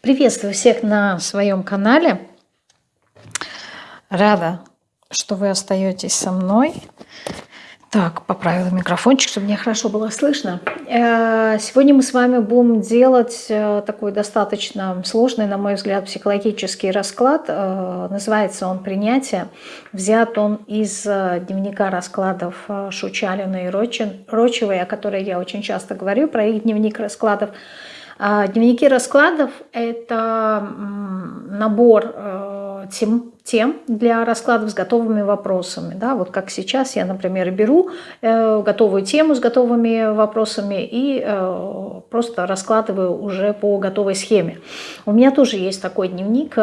Приветствую всех на своем канале. Рада, что вы остаетесь со мной. Так, поправила микрофончик, чтобы мне хорошо было слышно. Э, сегодня мы с вами будем делать э, такой достаточно сложный, на мой взгляд, психологический расклад. Э, называется он «Принятие». Взят он из дневника раскладов Шучалина и Рочевой, о которой я очень часто говорю, про их дневник раскладов. А, дневники раскладов – это набор э, тем, тем для раскладов с готовыми вопросами. Да? Вот как сейчас я, например, беру э, готовую тему с готовыми вопросами и э, просто раскладываю уже по готовой схеме. У меня тоже есть такой дневник.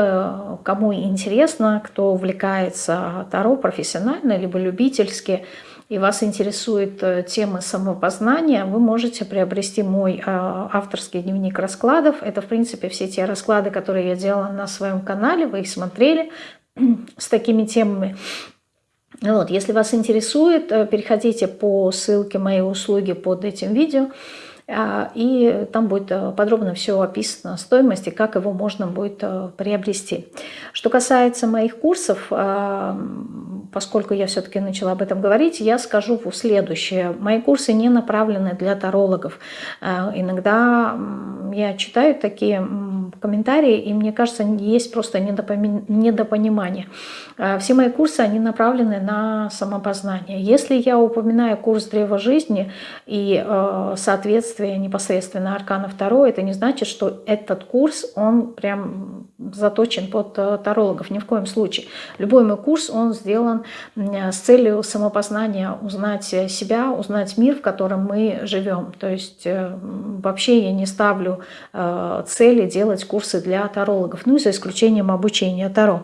Кому интересно, кто увлекается Таро профессионально, либо любительски – и вас интересует э, тема самопознания, вы можете приобрести мой э, авторский дневник раскладов. Это, в принципе, все те расклады, которые я делала на своем канале, вы их смотрели с такими темами. Вот, если вас интересует, э, переходите по ссылке моей услуги под этим видео. А, и там будет э, подробно все описано, стоимость и как его можно будет э, приобрести. Что касается моих курсов, а, поскольку я все-таки начала об этом говорить, я скажу следующее. Мои курсы не направлены для тарологов. А, иногда я читаю такие комментарии, и мне кажется, есть просто недопонимание. Все мои курсы, они направлены на самопознание. Если я упоминаю курс Древа жизни и, э, соответственно, следствие непосредственно Аркана 2, это не значит, что этот курс, он прям заточен под э, тарологов, ни в коем случае. Любой мой курс, он сделан с целью самопознания, узнать себя, узнать мир, в котором мы живем. То есть э, вообще я не ставлю э, цели делать курсы для тарологов, ну и за исключением обучения Таро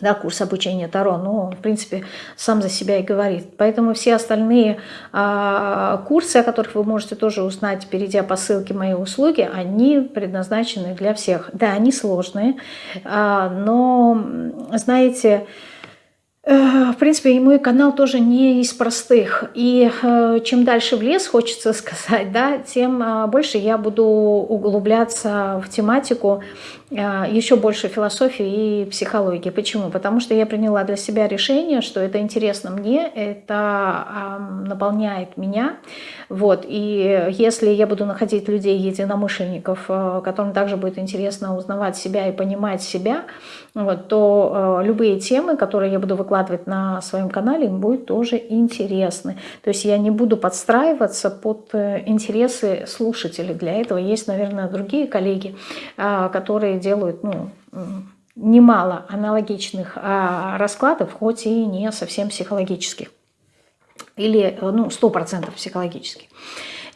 да, курс обучения Таро, но в принципе, сам за себя и говорит. Поэтому все остальные а, курсы, о которых вы можете тоже узнать, перейдя по ссылке моей услуги, они предназначены для всех. Да, они сложные, а, но, знаете, в принципе, и мой канал тоже не из простых. И э, чем дальше в лес, хочется сказать, да, тем а, больше я буду углубляться в тематику еще больше философии и психологии. Почему? Потому что я приняла для себя решение, что это интересно мне, это наполняет меня. Вот. И если я буду находить людей, единомышленников, э, которым также будет интересно узнавать себя и понимать себя, вот, то э, любые темы, которые я буду выкладывать на своем канале, им будет тоже интересны. То есть я не буду подстраиваться под э, интересы слушателей. Для этого есть, наверное, другие коллеги, которые делают ну, немало аналогичных а, раскладов, хоть и не совсем психологических. Или ну, 100% психологических.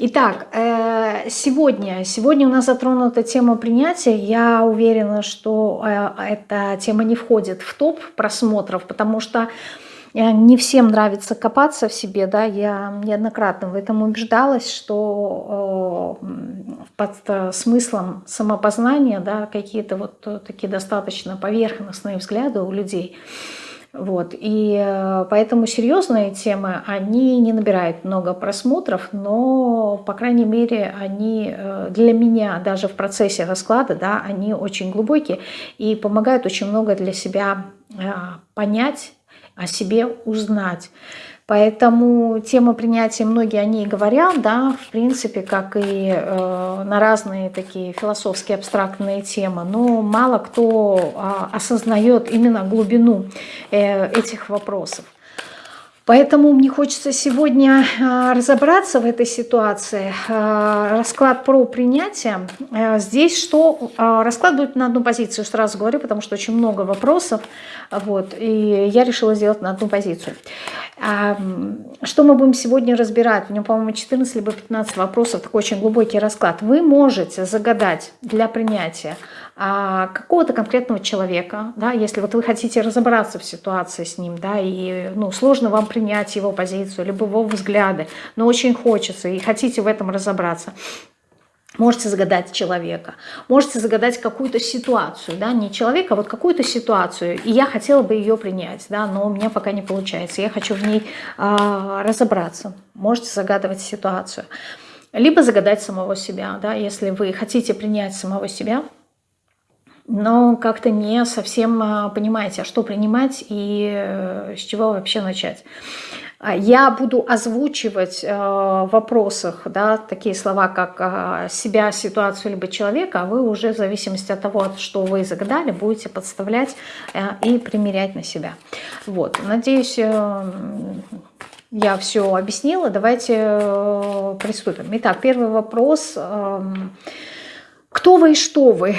Итак, э, сегодня, сегодня у нас затронута тема принятия. Я уверена, что э, эта тема не входит в топ просмотров, потому что Э, не всем нравится копаться в себе, да, я неоднократно в этом убеждалась, что под смыслом самопознания, да, какие-то вот такие достаточно поверхностные взгляды у людей, вот. И поэтому серьезные темы, они не набирают много просмотров, но, по крайней мере, они для меня, даже в процессе расклада, да, они очень глубокие и помогают очень много для себя понять о себе узнать. Поэтому тема принятия, многие о ней говорят, да, в принципе, как и э, на разные такие философские абстрактные темы, но мало кто э, осознает именно глубину э, этих вопросов. Поэтому мне хочется сегодня а, разобраться в этой ситуации. А, расклад про принятие. А, здесь что? Расклад будет на одну позицию, сразу говорю, потому что очень много вопросов. Вот, и я решила сделать на одну позицию. Что мы будем сегодня разбирать? У меня, по-моему, 14 либо 15 вопросов, такой очень глубокий расклад. Вы можете загадать для принятия а, какого-то конкретного человека, да, если вот вы хотите разобраться в ситуации с ним, да, и ну, сложно вам принять его позицию, либо его взгляды, но очень хочется и хотите в этом разобраться, Можете загадать человека, можете загадать какую-то ситуацию, да, не человека, а вот какую-то ситуацию, и я хотела бы ее принять, да, но у меня пока не получается, я хочу в ней э, разобраться. Можете загадывать ситуацию. Либо загадать самого себя, да, если вы хотите принять самого себя – но как-то не совсем а, понимаете, а что принимать и э, с чего вообще начать. А, я буду озвучивать э, в вопросах да, такие слова, как себя, ситуацию, либо человека, а вы уже в зависимости от того, что вы загадали, будете подставлять э, и примерять на себя. Вот. Надеюсь, я все объяснила. Давайте приступим. Итак, первый вопрос. Э, кто вы и что вы?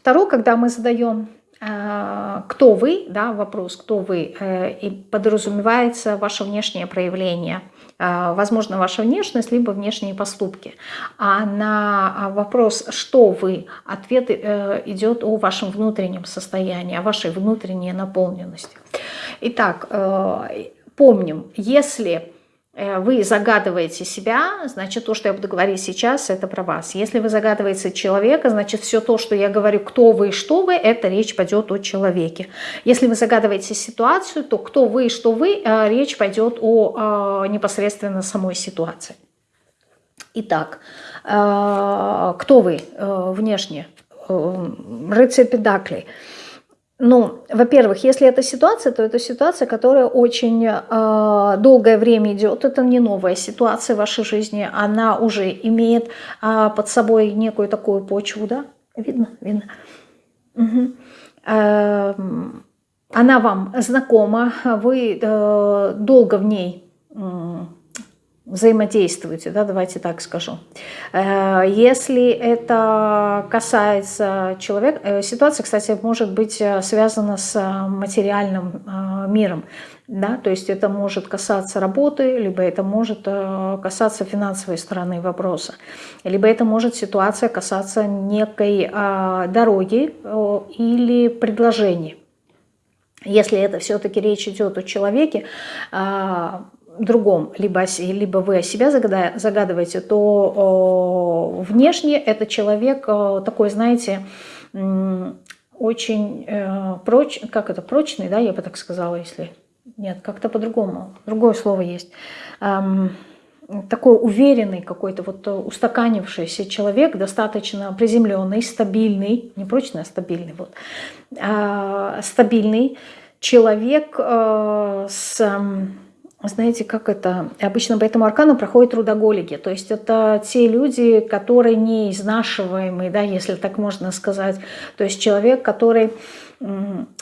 Второй, когда мы задаем Э, кто вы, да, вопрос, кто вы, э, и подразумевается ваше внешнее проявление, э, возможно, ваша внешность, либо внешние поступки. А на вопрос, что вы, ответ идет о вашем внутреннем состоянии, о вашей внутренней наполненности. Итак, помним, если вы загадываете себя, значит, то, что я буду говорить сейчас, это про вас. Если вы загадываете человека, значит, все то, что я говорю, кто вы и что вы, это речь пойдет о человеке. Если вы загадываете ситуацию, то кто вы и что вы, э, речь пойдет о э, непосредственно самой ситуации. Итак, кто вы внешне? Рыцарь Педаклей – ну, во-первых, если это ситуация, то это ситуация, которая очень э, долгое время идет. Это не новая ситуация в вашей жизни. Она уже имеет э, под собой некую такую почву, да? Видно? Видно. Угу. Э, она вам знакома, вы э, долго в ней взаимодействуете, да, давайте так скажу. Э, если это касается человека, э, ситуация, кстати, может быть э, связана с материальным миром, да, то есть это может касаться работы, либо это может касаться финансовой стороны вопроса, либо это может ситуация касаться некой дороги или предложения. Если это все-таки речь идет о человеке, другом, либо, либо вы о себя загадываете, то внешне это человек такой, знаете, очень э, проч, как это, прочный, да, я бы так сказала, если... Нет, как-то по-другому, другое слово есть. Такой уверенный какой-то, вот устаканившийся человек, достаточно приземленный, стабильный, не прочный, а стабильный, вот, э, стабильный человек э, с знаете, как это, обычно по этому аркану проходят трудоголики, то есть это те люди, которые не изнашиваемые, да, если так можно сказать, то есть человек, который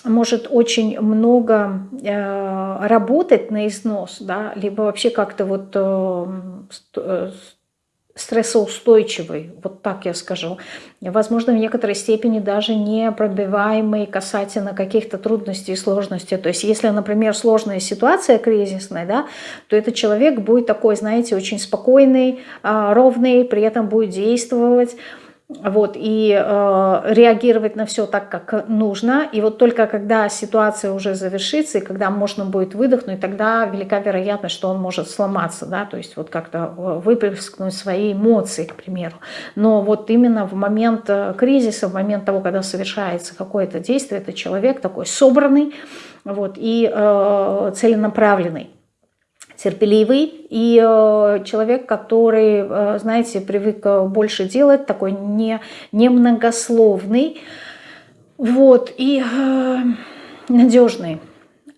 может очень много э, работать на износ, да, либо вообще как-то вот э, э стрессоустойчивый, вот так я скажу. Возможно, в некоторой степени даже не пробиваемый касательно каких-то трудностей и сложностей. То есть если, например, сложная ситуация кризисная, да, то этот человек будет такой, знаете, очень спокойный, а, ровный, при этом будет действовать, вот, и э, реагировать на все так, как нужно. И вот только когда ситуация уже завершится, и когда можно будет выдохнуть, тогда велика вероятность, что он может сломаться, да, то есть вот как-то э, выплескнуть свои эмоции, к примеру. Но вот именно в момент э, кризиса, в момент того, когда совершается какое-то действие, это человек такой собранный вот, и э, целенаправленный терпеливый и э, человек, который, э, знаете, привык э, больше делать, такой не, немногословный, вот, и надежный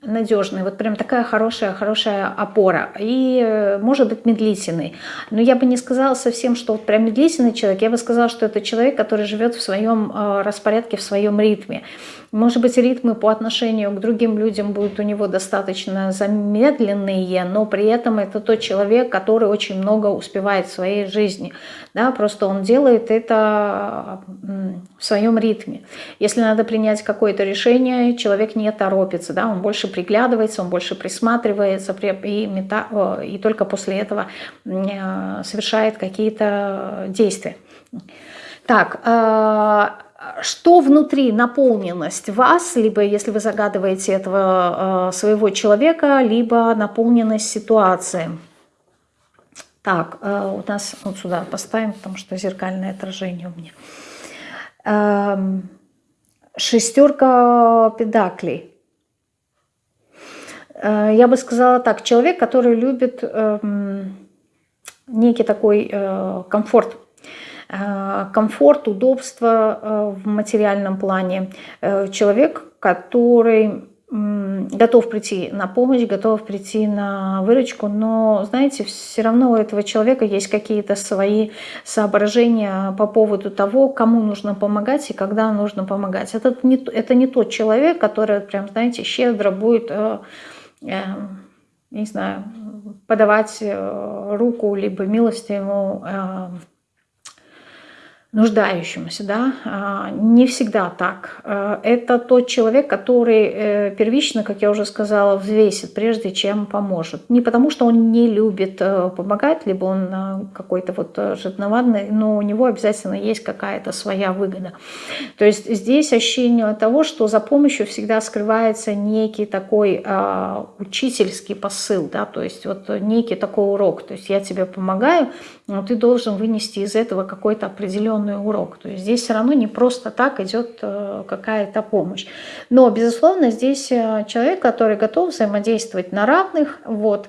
надежный, вот прям такая хорошая, хорошая опора. И может быть медлительный. Но я бы не сказала совсем, что вот прям медлительный человек. Я бы сказала, что это человек, который живет в своем распорядке, в своем ритме. Может быть, ритмы по отношению к другим людям будут у него достаточно замедленные, но при этом это тот человек, который очень много успевает в своей жизни. Да? Просто он делает это в своем ритме. Если надо принять какое-то решение, человек не торопится, да? он больше приглядывается, он больше присматривается и, мета... и только после этого э, совершает какие-то действия. Так, э, что внутри наполненность вас, либо если вы загадываете этого э, своего человека, либо наполненность ситуации. Так, э, у нас вот сюда поставим, потому что зеркальное отражение у меня. Э, шестерка педаклей. Э, я бы сказала так, человек, который любит э, некий такой комфорт комфорт, удобство в материальном плане. Человек, который готов прийти на помощь, готов прийти на выручку, но, знаете, все равно у этого человека есть какие-то свои соображения по поводу того, кому нужно помогать и когда нужно помогать. Это не, это не тот человек, который, прям, знаете, щедро будет, э, э, не знаю, подавать э, руку, либо милость ему э, нуждающемуся, да, а, не всегда так. А, это тот человек, который э, первично, как я уже сказала, взвесит, прежде чем поможет. Не потому, что он не любит э, помогать, либо он э, какой-то вот жадноватный, но у него обязательно есть какая-то своя выгода. То есть здесь ощущение того, что за помощью всегда скрывается некий такой а, учительский посыл, да, то есть вот некий такой урок. То есть я тебе помогаю, но ты должен вынести из этого какой-то определенный урок. То есть здесь все равно не просто так идет э, какая-то помощь. Но, безусловно, здесь э, человек, который готов взаимодействовать на равных, вот,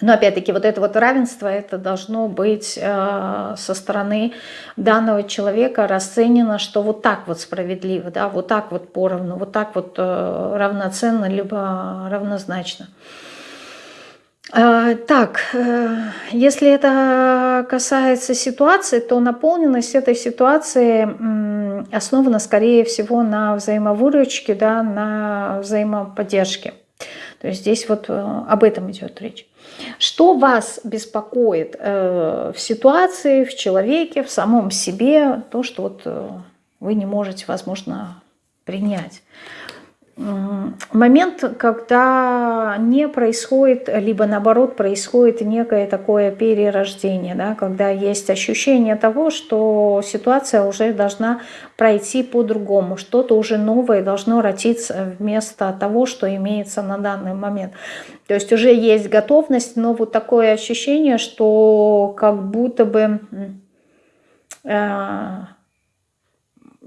но опять-таки вот это вот равенство, это должно быть э, со стороны данного человека расценено, что вот так вот справедливо, да, вот так вот поровну, вот так вот э, равноценно, либо равнозначно. А, так, э, если это касается ситуации, то наполненность этой ситуации основана, скорее всего, на взаимовыручке, да, на взаимоподдержке. То есть здесь вот э, об этом идет речь. Что вас беспокоит э, в ситуации, в человеке, в самом себе, то, что вот вы не можете, возможно, принять? Момент, когда не происходит, либо наоборот происходит некое такое перерождение, да, когда есть ощущение того, что ситуация уже должна пройти по-другому, что-то уже новое должно родиться вместо того, что имеется на данный момент. То есть уже есть готовность, но вот такое ощущение, что как будто бы... Э,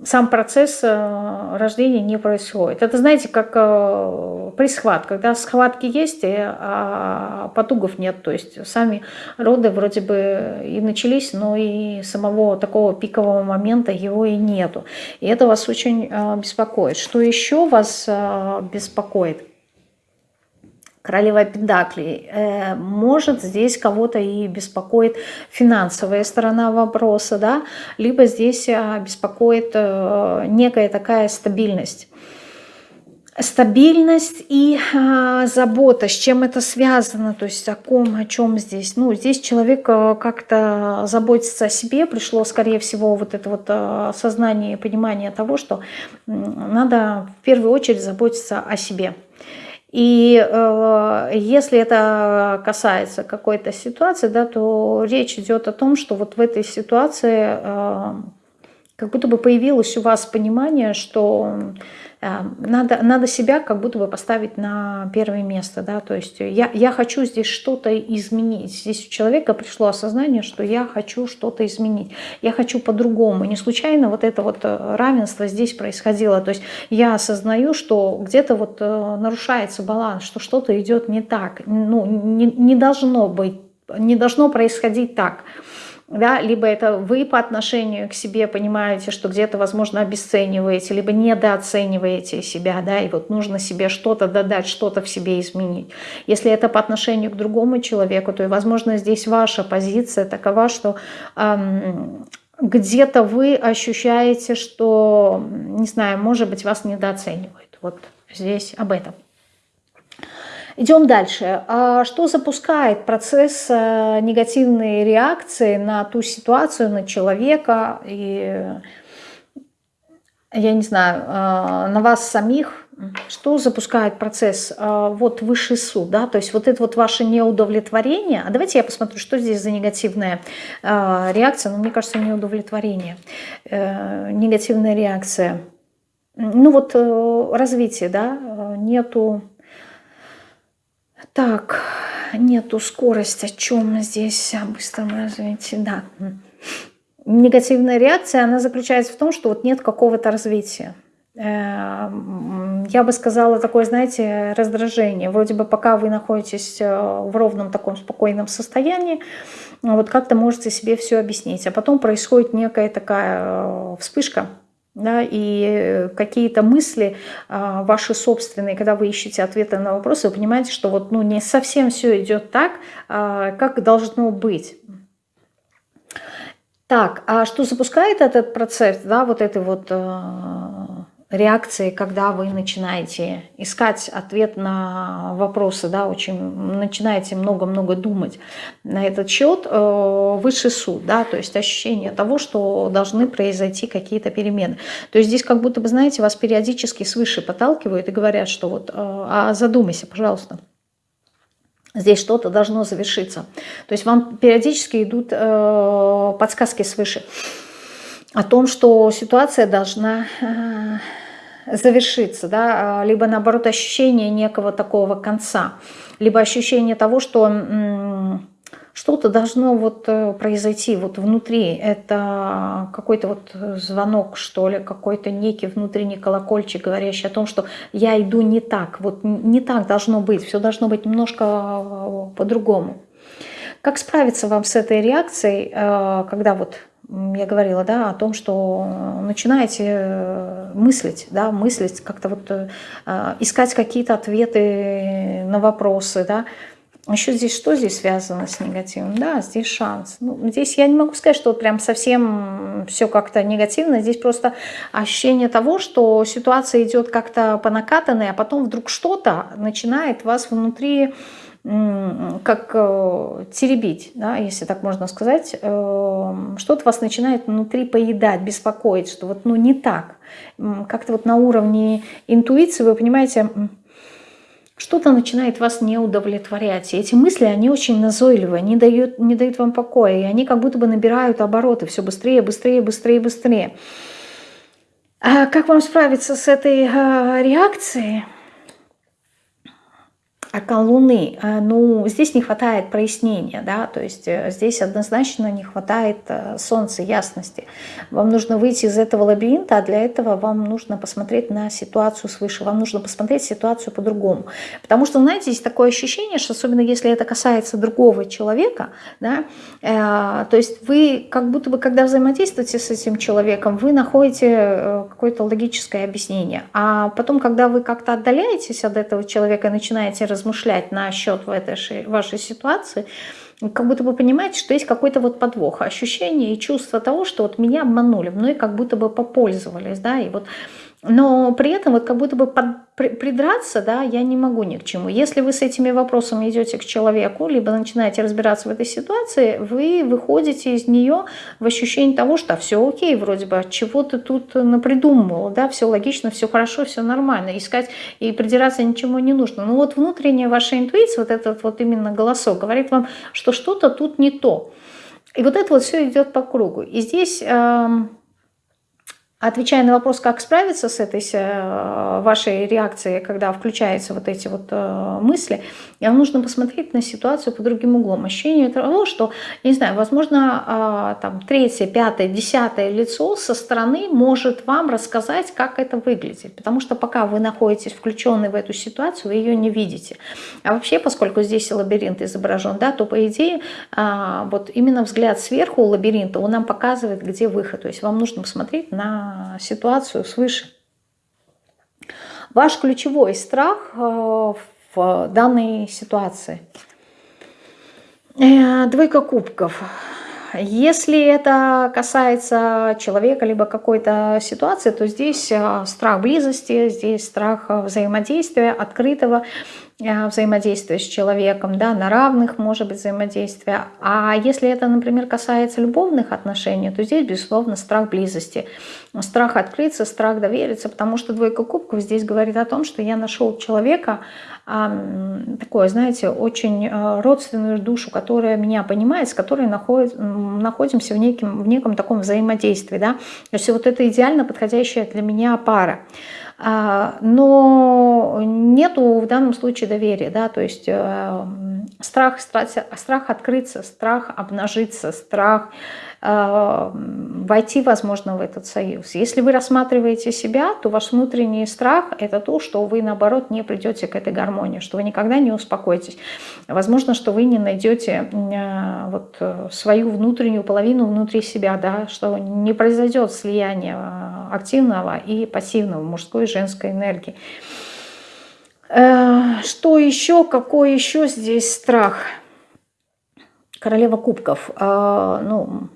сам процесс э, рождения не происходит. Это, знаете, как э, при схватке. Когда схватки есть, а потугов нет. То есть сами роды вроде бы и начались, но и самого такого пикового момента его и нету. И это вас очень э, беспокоит. Что еще вас беспокоит? Королева Педаклей, э, может здесь кого-то и беспокоит финансовая сторона вопроса, да, либо здесь э, беспокоит э, некая такая стабильность. Стабильность и а, забота, с чем это связано, то есть о ком, о чем здесь. Ну, здесь человек как-то заботится о себе, пришло, скорее всего, вот это вот осознание и понимание того, что надо в первую очередь заботиться о себе. И э, если это касается какой-то ситуации, да, то речь идет о том, что вот в этой ситуации э, как будто бы появилось у вас понимание, что надо, надо себя как будто бы поставить на первое место, да, то есть я, я хочу здесь что-то изменить. Здесь у человека пришло осознание, что я хочу что-то изменить, я хочу по-другому. Не случайно вот это вот э, равенство здесь происходило, то есть я осознаю, что где-то вот э, нарушается баланс, что что-то идет не так, ну, не, не должно быть, не должно происходить так да, либо это вы по отношению к себе понимаете, что где-то, возможно, обесцениваете, либо недооцениваете себя, да, и вот нужно себе что-то додать, что-то в себе изменить. Если это по отношению к другому человеку, то, возможно, здесь ваша позиция такова, что эм, где-то вы ощущаете, что, не знаю, может быть, вас недооценивают. Вот здесь об этом. Идем дальше. А что запускает процесс э, негативной реакции на ту ситуацию, на человека и, я не знаю, э, на вас самих? Что запускает процесс? Э, вот высший суд, да, то есть вот это вот ваше неудовлетворение. А давайте я посмотрю, что здесь за негативная реакция. Ну, мне кажется, неудовлетворение. Негативная реакция. Ну вот развитие, да, нету так, нету скорость, о чем здесь о быстром развитии, да. Негативная реакция, она заключается в том, что вот нет какого-то развития. Э, я бы сказала, такое, знаете, раздражение. Вроде бы пока вы находитесь э, в ровном таком спокойном состоянии, вот как-то можете себе все объяснить. А потом происходит некая такая э, вспышка, да, и какие-то мысли а, ваши собственные, когда вы ищете ответы на вопросы, вы понимаете, что вот ну, не совсем все идет так, а, как должно быть. Так, а что запускает этот процесс, да, вот этой вот э, реакции, когда вы начинаете искать ответ на вопросы, да, очень начинаете много-много думать на этот счет, э, высший суд, да, то есть ощущение того, что должны произойти какие-то перемены. То есть здесь как будто бы, знаете, вас периодически свыше подталкивают и говорят, что вот, э, а задумайся, пожалуйста, здесь что-то должно завершиться. То есть вам периодически идут э, подсказки свыше о том, что ситуация должна э, завершиться, да, а, либо наоборот ощущение некого такого конца, либо ощущение того, что что-то должно вот э, произойти вот внутри. Это какой-то вот звонок, что ли, какой-то некий внутренний колокольчик, говорящий о том, что я иду не так, вот не так должно быть, все должно быть немножко э, по-другому. Как справиться вам с этой реакцией, э, когда вот я говорила, да, о том, что начинаете мыслить, да, мыслить, как-то вот искать какие-то ответы на вопросы, да, еще здесь что здесь связано с негативом? Да, здесь шанс. Ну, здесь я не могу сказать, что прям совсем все как-то негативно. Здесь просто ощущение того, что ситуация идет как-то по накатанной, а потом вдруг что-то начинает вас внутри как э, теребить, да, если так можно сказать, э, что-то вас начинает внутри поедать, беспокоить, что вот ну не так. Как-то вот на уровне интуиции вы понимаете, что-то начинает вас не удовлетворять. И эти мысли, они очень назойливые, они дают, не дают вам покоя, и они как будто бы набирают обороты все быстрее, быстрее, быстрее, быстрее. А как вам справиться с этой а, реакцией? Аркан Луны, э, ну, здесь не хватает прояснения, да, то есть э, здесь однозначно не хватает э, солнца, ясности. Вам нужно выйти из этого лабиринта, а для этого вам нужно посмотреть на ситуацию свыше, вам нужно посмотреть ситуацию по-другому. Потому что, знаете, есть такое ощущение, что особенно если это касается другого человека, да, э, то есть вы как будто бы, когда взаимодействуете с этим человеком, вы находите какое-то логическое объяснение, а потом, когда вы как-то отдаляетесь от этого человека и начинаете разговаривать, размышлять насчет в этой вашей ситуации, как будто бы понимаете, что есть какой-то вот подвох, ощущение и чувство того, что вот меня обманули, мной как будто бы попользовались, да, и вот но при этом вот как будто бы под, при, придраться, да, я не могу ни к чему. Если вы с этими вопросами идете к человеку, либо начинаете разбираться в этой ситуации, вы выходите из нее в ощущение того, что все окей, вроде бы, чего ты тут напридумывал, да, все логично, все хорошо, все нормально, искать и придираться ничему не нужно. Но вот внутренняя ваша интуиция, вот этот вот именно голосок, говорит вам, что что-то тут не то. И вот это вот все идет по кругу. И здесь... Э, Отвечая на вопрос, как справиться с этой э, вашей реакцией, когда включаются вот эти вот э, мысли, вам нужно посмотреть на ситуацию по другим углом. Ощущение того, что, не знаю, возможно, а, там третье, пятое, десятое лицо со стороны может вам рассказать, как это выглядит. Потому что пока вы находитесь включенной в эту ситуацию, вы ее не видите. А вообще, поскольку здесь лабиринт изображен, да, то по идее а, вот именно взгляд сверху лабиринта, он нам показывает, где выход. То есть вам нужно посмотреть на ситуацию свыше. Ваш ключевой страх э, в данной ситуации. Э, двойка кубков. Если это касается человека, либо какой-то ситуации, то здесь э, страх близости, здесь страх взаимодействия, открытого Э, взаимодействия с человеком, да, на равных может быть взаимодействие. А если это, например, касается любовных отношений, то здесь, безусловно, страх близости, страх открыться, страх довериться, потому что двойка кубков здесь говорит о том, что я нашел человека, такое, знаете, очень э, родственную душу, которая меня понимает, с которой находит, находимся в неком, в неком таком взаимодействии. Да? То есть вот это идеально подходящая для меня пара. А, но нету в данном случае доверия, да, то есть э, страх, страх, страх открыться, страх обнажиться, страх войти, возможно, в этот союз. Если вы рассматриваете себя, то ваш внутренний страх – это то, что вы, наоборот, не придете к этой гармонии, что вы никогда не успокоитесь. Возможно, что вы не найдете э, вот свою внутреннюю половину внутри себя, да, что не произойдет слияние активного и пассивного, мужской и женской энергии. Э, что еще? Какой еще здесь страх? Королева кубков. Э, ну,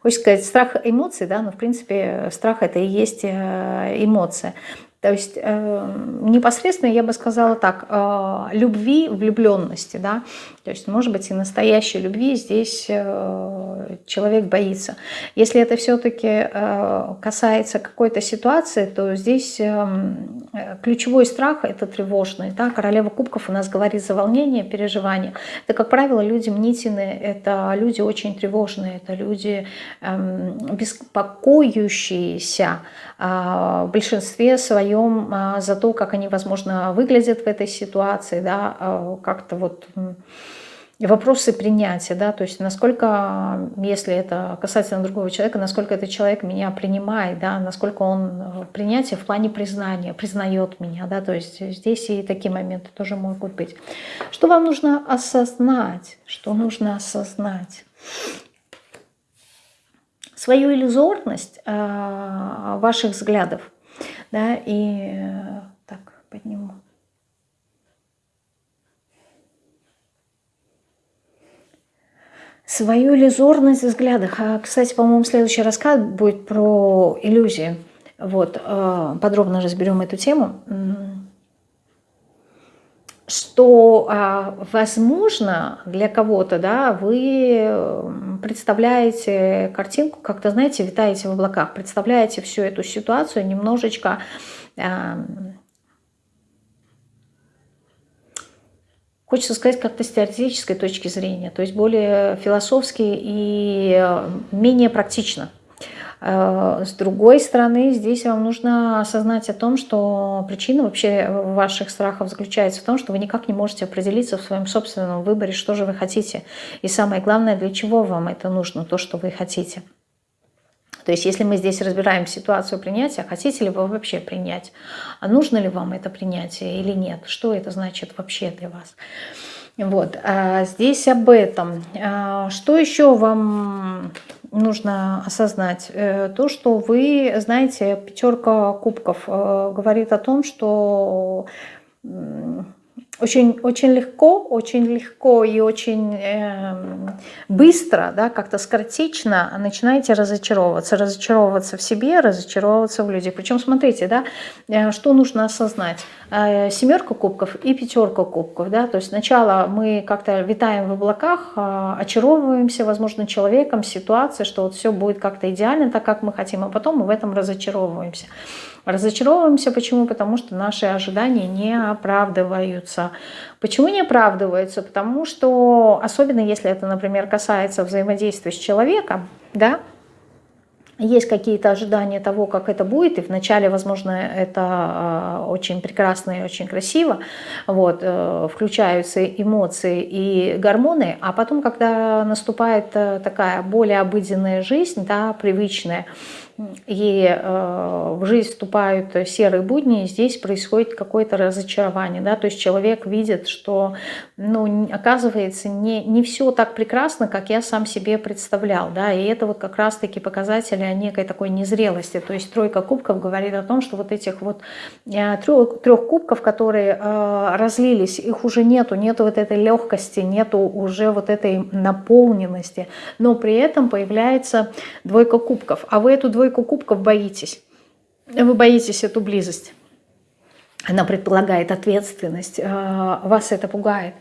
хочется сказать, страх эмоций, да, но в принципе страх это и есть э, эмоция. То есть э, непосредственно я бы сказала так, э, любви, влюбленности, да, то есть может быть и настоящей любви здесь э, человек боится. Если это все-таки э, касается какой-то ситуации, то здесь э, ключевой страх это тревожный, да, королева кубков у нас говорит за волнение, переживание. Это, как правило, люди мнительные, это люди очень тревожные, это люди э, беспокоящиеся, в большинстве своем а, за то, как они, возможно, выглядят в этой ситуации, да, а, как-то вот вопросы принятия, да, то есть насколько, если это касательно другого человека, насколько этот человек меня принимает, да, насколько он принятие в плане признания, признает меня, да, то есть здесь и такие моменты тоже могут быть. Что вам нужно осознать? Что нужно осознать? свою иллюзорность э, ваших взглядов. Да, и э, так, подниму. Свою иллюзорность. А, кстати, по-моему, следующий рассказ будет про иллюзии. Вот, э, подробно разберем эту тему что, а, возможно, для кого-то да, вы представляете картинку, как-то, знаете, витаете в облаках, представляете всю эту ситуацию немножечко хочется сказать, как-то с теоретической точки зрения, то есть более философски и э, менее практично. Э, с другой стороны, здесь вам нужно осознать о том, что причина вообще ваших страхов заключается в том, что вы никак не можете определиться в своем собственном выборе, что же вы хотите. И самое главное, для чего вам это нужно, то, что вы хотите. То есть если мы здесь разбираем ситуацию принятия, хотите ли вы вообще принять, а нужно ли вам это принятие или нет, что это значит вообще для вас. Вот, а здесь об этом. А что еще вам нужно осознать? Э, то, что вы, знаете, пятерка кубков э, говорит о том, что очень, очень легко, очень легко и очень э, быстро, да, как-то скоротечно начинаете разочаровываться. Разочаровываться в себе, разочаровываться в людях. Причем, смотрите, да, э, что нужно осознать. Э, семерка кубков и пятерка кубков. Да, то есть сначала мы как-то витаем в облаках, э, очаровываемся, возможно, человеком, ситуацией, что вот все будет как-то идеально, так как мы хотим, а потом мы в этом разочаровываемся. Разочаровываемся почему? Потому что наши ожидания не оправдываются. Почему не оправдываются? Потому что, особенно если это, например, касается взаимодействия с человеком, да, есть какие-то ожидания того, как это будет, и вначале, возможно, это а, очень прекрасно и очень красиво, вот, э, включаются эмоции и гормоны, а потом, когда наступает э, такая более обыденная жизнь, да, привычная, и э, в жизнь вступают серые будни, и здесь происходит какое-то разочарование. Да? То есть человек видит, что ну, оказывается не, не все так прекрасно, как я сам себе представлял. Да? И это вот как раз-таки показатели некой такой незрелости. То есть тройка кубков говорит о том, что вот этих вот э, трех, трех кубков, которые э, разлились, их уже нету, нету вот этой легкости, нету уже вот этой наполненности. Но при этом появляется двойка кубков. А вы эту двойку двойку кубков боитесь. Вы боитесь эту близость. Она предполагает ответственность. А, вас это пугает.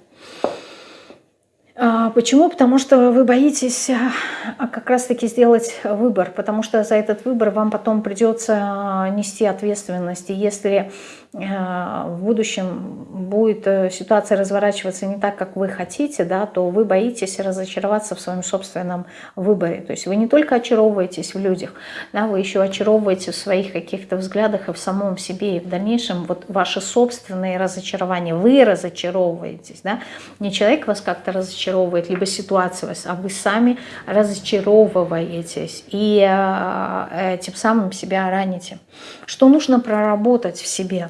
А, почему? Потому что вы боитесь а, как раз-таки сделать выбор, потому что за этот выбор вам потом придется нести ответственность. И если в будущем будет э, ситуация разворачиваться не так, как вы хотите, да, то вы боитесь разочароваться в своем собственном выборе. То есть вы не только очаровываетесь в людях, да, вы еще очаровываете в своих каких-то взглядах и в самом себе. И в дальнейшем вот ваши собственные разочарования, вы разочаровываетесь. Да? Не человек вас как-то разочаровывает, либо ситуация вас, а вы сами разочаровываетесь. И э, э, тем самым себя раните. Что нужно проработать в себе?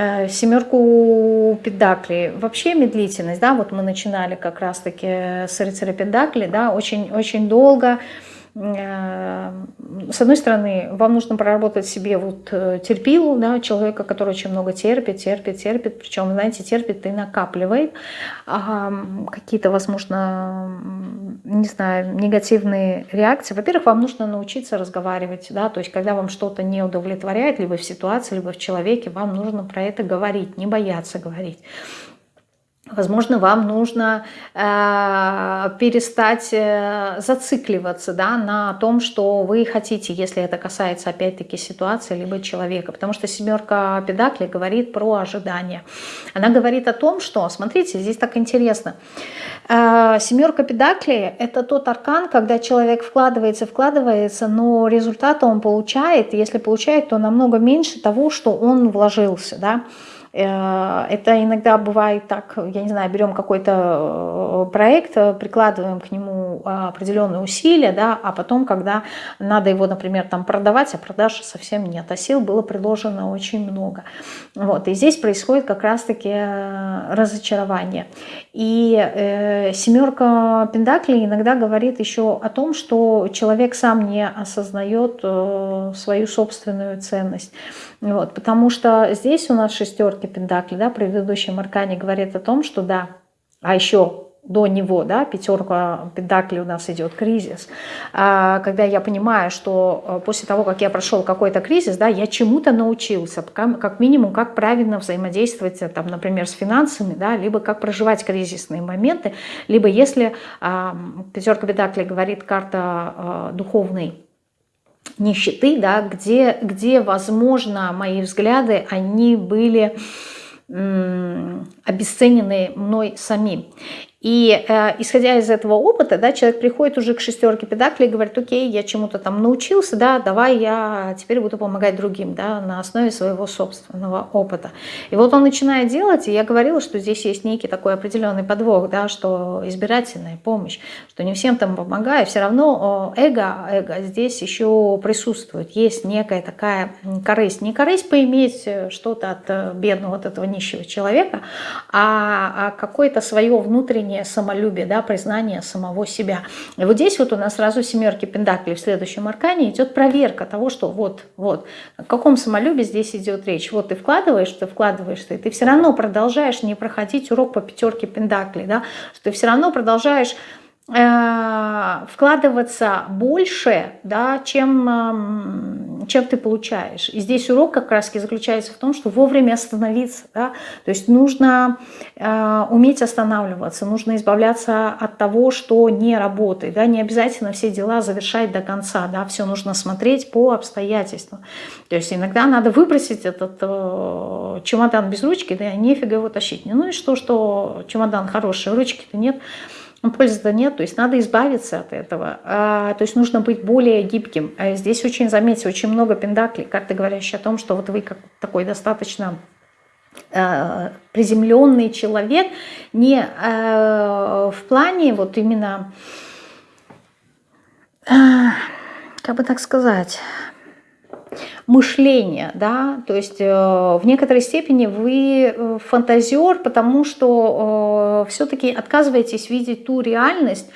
Э, семерку педакли. Вообще медлительность, да, вот мы начинали как раз-таки с рыцаря педакли, да, очень, очень долго с одной стороны, вам нужно проработать себе вот э, терпилу, да, человека, который очень много терпит, терпит, терпит, причем, знаете, терпит и накапливает а, какие-то, возможно, не знаю, негативные реакции. Во-первых, вам нужно научиться разговаривать, да, то есть когда вам что-то не удовлетворяет, либо в ситуации, либо в человеке, вам нужно про это говорить, не бояться говорить. Возможно, вам нужно э, перестать э, зацикливаться да, на том, что вы хотите, если это касается опять-таки ситуации либо человека. Потому что семерка педакли говорит про ожидания. Она говорит о том, что, смотрите, здесь так интересно. Э, семерка педакли – это тот аркан, когда человек вкладывается, вкладывается, но результата он получает. Если получает, то намного меньше того, что он вложился. Да? Э, это иногда бывает так, я не знаю, берем какой-то э, проект, э, прикладываем к нему определенные усилия, да, а потом, когда надо его, например, там продавать, а продаж совсем нет, а сил было предложено очень много. Вот, и здесь происходит как раз-таки разочарование. И э, семерка Пендаклей иногда говорит еще о том, что человек сам не осознает э, свою собственную ценность. Вот, потому что здесь у нас шестерки Пендакли, да, предыдущий Маркани говорит о том, что да, а еще до него, да, пятерка пентаклей у нас идет кризис, а, когда я понимаю, что э, после того, как я прошел какой-то кризис, да, я чему-то научился, как минимум, как правильно взаимодействовать, там, например, с финансами, да, либо как проживать кризисные моменты, либо если а, пятерка пентаклей говорит карта а, духовной нищеты, да, где, где, возможно, мои взгляды, они были обесценены мной самим. И э, исходя из этого опыта, да, человек приходит уже к шестерке педаклей и говорит, окей, я чему-то там научился, да, давай я теперь буду помогать другим, да, на основе своего собственного опыта. И вот он начинает делать, и я говорила, что здесь есть некий такой определенный подвох, да, что избирательная помощь, что не всем там помогаю, все равно эго, эго здесь еще присутствует, есть некая такая корысть, не корысть поиметь э, что-то от э, бедного, от этого нищего человека, а, а какое-то свое внутреннее внутреннее самолюбие, да, признание самого себя. И вот здесь вот у нас сразу семерки пентаклей в следующем аркане идет проверка того, что вот, вот, о каком самолюбии здесь идет речь. Вот ты вкладываешь, ты вкладываешь, ты, ты все равно продолжаешь не проходить урок по пятерке пентаклей, да, что ты все равно продолжаешь вкладываться больше, да, чем, чем ты получаешь. И здесь урок как раз заключается в том, что вовремя остановиться. Да? То есть нужно э, уметь останавливаться, нужно избавляться от того, что не работает. Да? Не обязательно все дела завершать до конца. Да? Все нужно смотреть по обстоятельствам. То есть иногда надо выбросить этот э, чемодан без ручки, да, нефига его тащить. Ну и что, что чемодан хороший, ручки-то нет. Ну, пользы-то нет, то есть надо избавиться от этого. А, то есть нужно быть более гибким. А здесь очень, заметьте, очень много пендаклей, карты говорящие о том, что вот вы как такой достаточно э, приземленный человек, не э, в плане вот именно, э, как бы так сказать мышления, да, то есть э, в некоторой степени вы э, фантазер, потому что э, все-таки отказываетесь видеть ту реальность,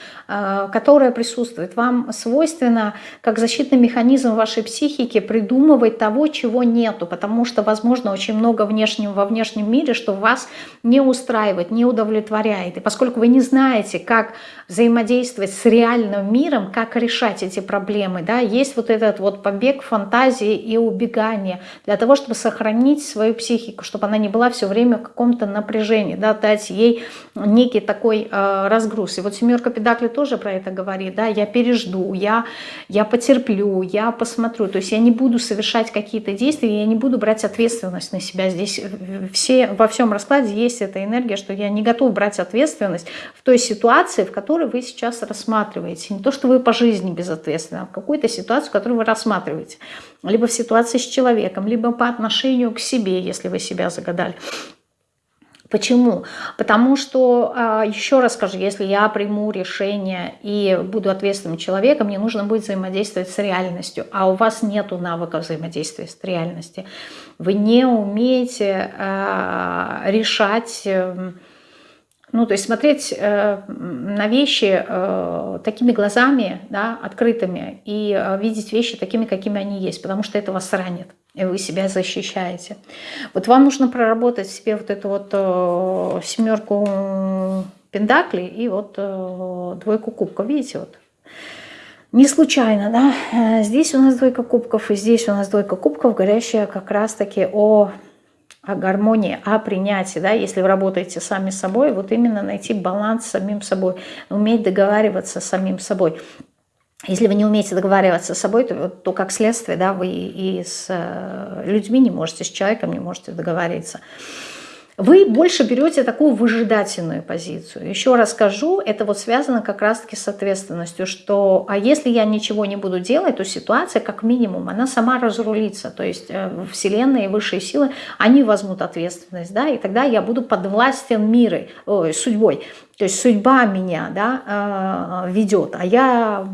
которая присутствует. Вам свойственно, как защитный механизм вашей психики, придумывать того, чего нету, потому что, возможно, очень много внешнего во внешнем мире, что вас не устраивает, не удовлетворяет. И поскольку вы не знаете, как взаимодействовать с реальным миром, как решать эти проблемы, да, есть вот этот вот побег фантазии и убегания, для того, чтобы сохранить свою психику, чтобы она не была все время в каком-то напряжении, да, дать ей некий такой э, разгруз. И вот семерка педакли тоже про это говорит, да, я пережду, я, я потерплю, я посмотрю, то есть я не буду совершать какие-то действия, я не буду брать ответственность на себя. Здесь все, во всем раскладе есть эта энергия, что я не готов брать ответственность в той ситуации, в которой вы сейчас рассматриваете. Не то, что вы по жизни безответственны, а в какой-то ситуации, которую вы рассматриваете. Либо в ситуации с человеком, либо по отношению к себе, если вы себя загадали. Почему? Потому что, а, еще раз скажу, если я приму решение и буду ответственным человеком, мне нужно будет взаимодействовать с реальностью, а у вас нет навыка взаимодействия с реальностью. Вы не умеете а, решать эм, ну, то есть смотреть э, на вещи э, такими глазами, да, открытыми, и э, видеть вещи такими, какими они есть, потому что это вас ранит, и вы себя защищаете. Вот вам нужно проработать себе вот эту вот э, семерку пентаклей и вот э, двойку кубков, видите, вот. Не случайно, да, э, здесь у нас двойка кубков, и здесь у нас двойка кубков, говорящая как раз-таки о о гармонии, о принятии, да, если вы работаете сами собой, вот именно найти баланс с самим собой, уметь договариваться с самим собой. Если вы не умеете договариваться с собой, то, то как следствие, да, вы и с э, людьми не можете, с человеком не можете договориться вы больше берете такую выжидательную позицию. Еще раз скажу, это вот связано как раз-таки с ответственностью, что а если я ничего не буду делать, то ситуация как минимум, она сама разрулится. То есть э, Вселенная и высшие силы, они возьмут ответственность, да, и тогда я буду подвластен мирой, ой, судьбой. То есть судьба меня да, э, ведет, а я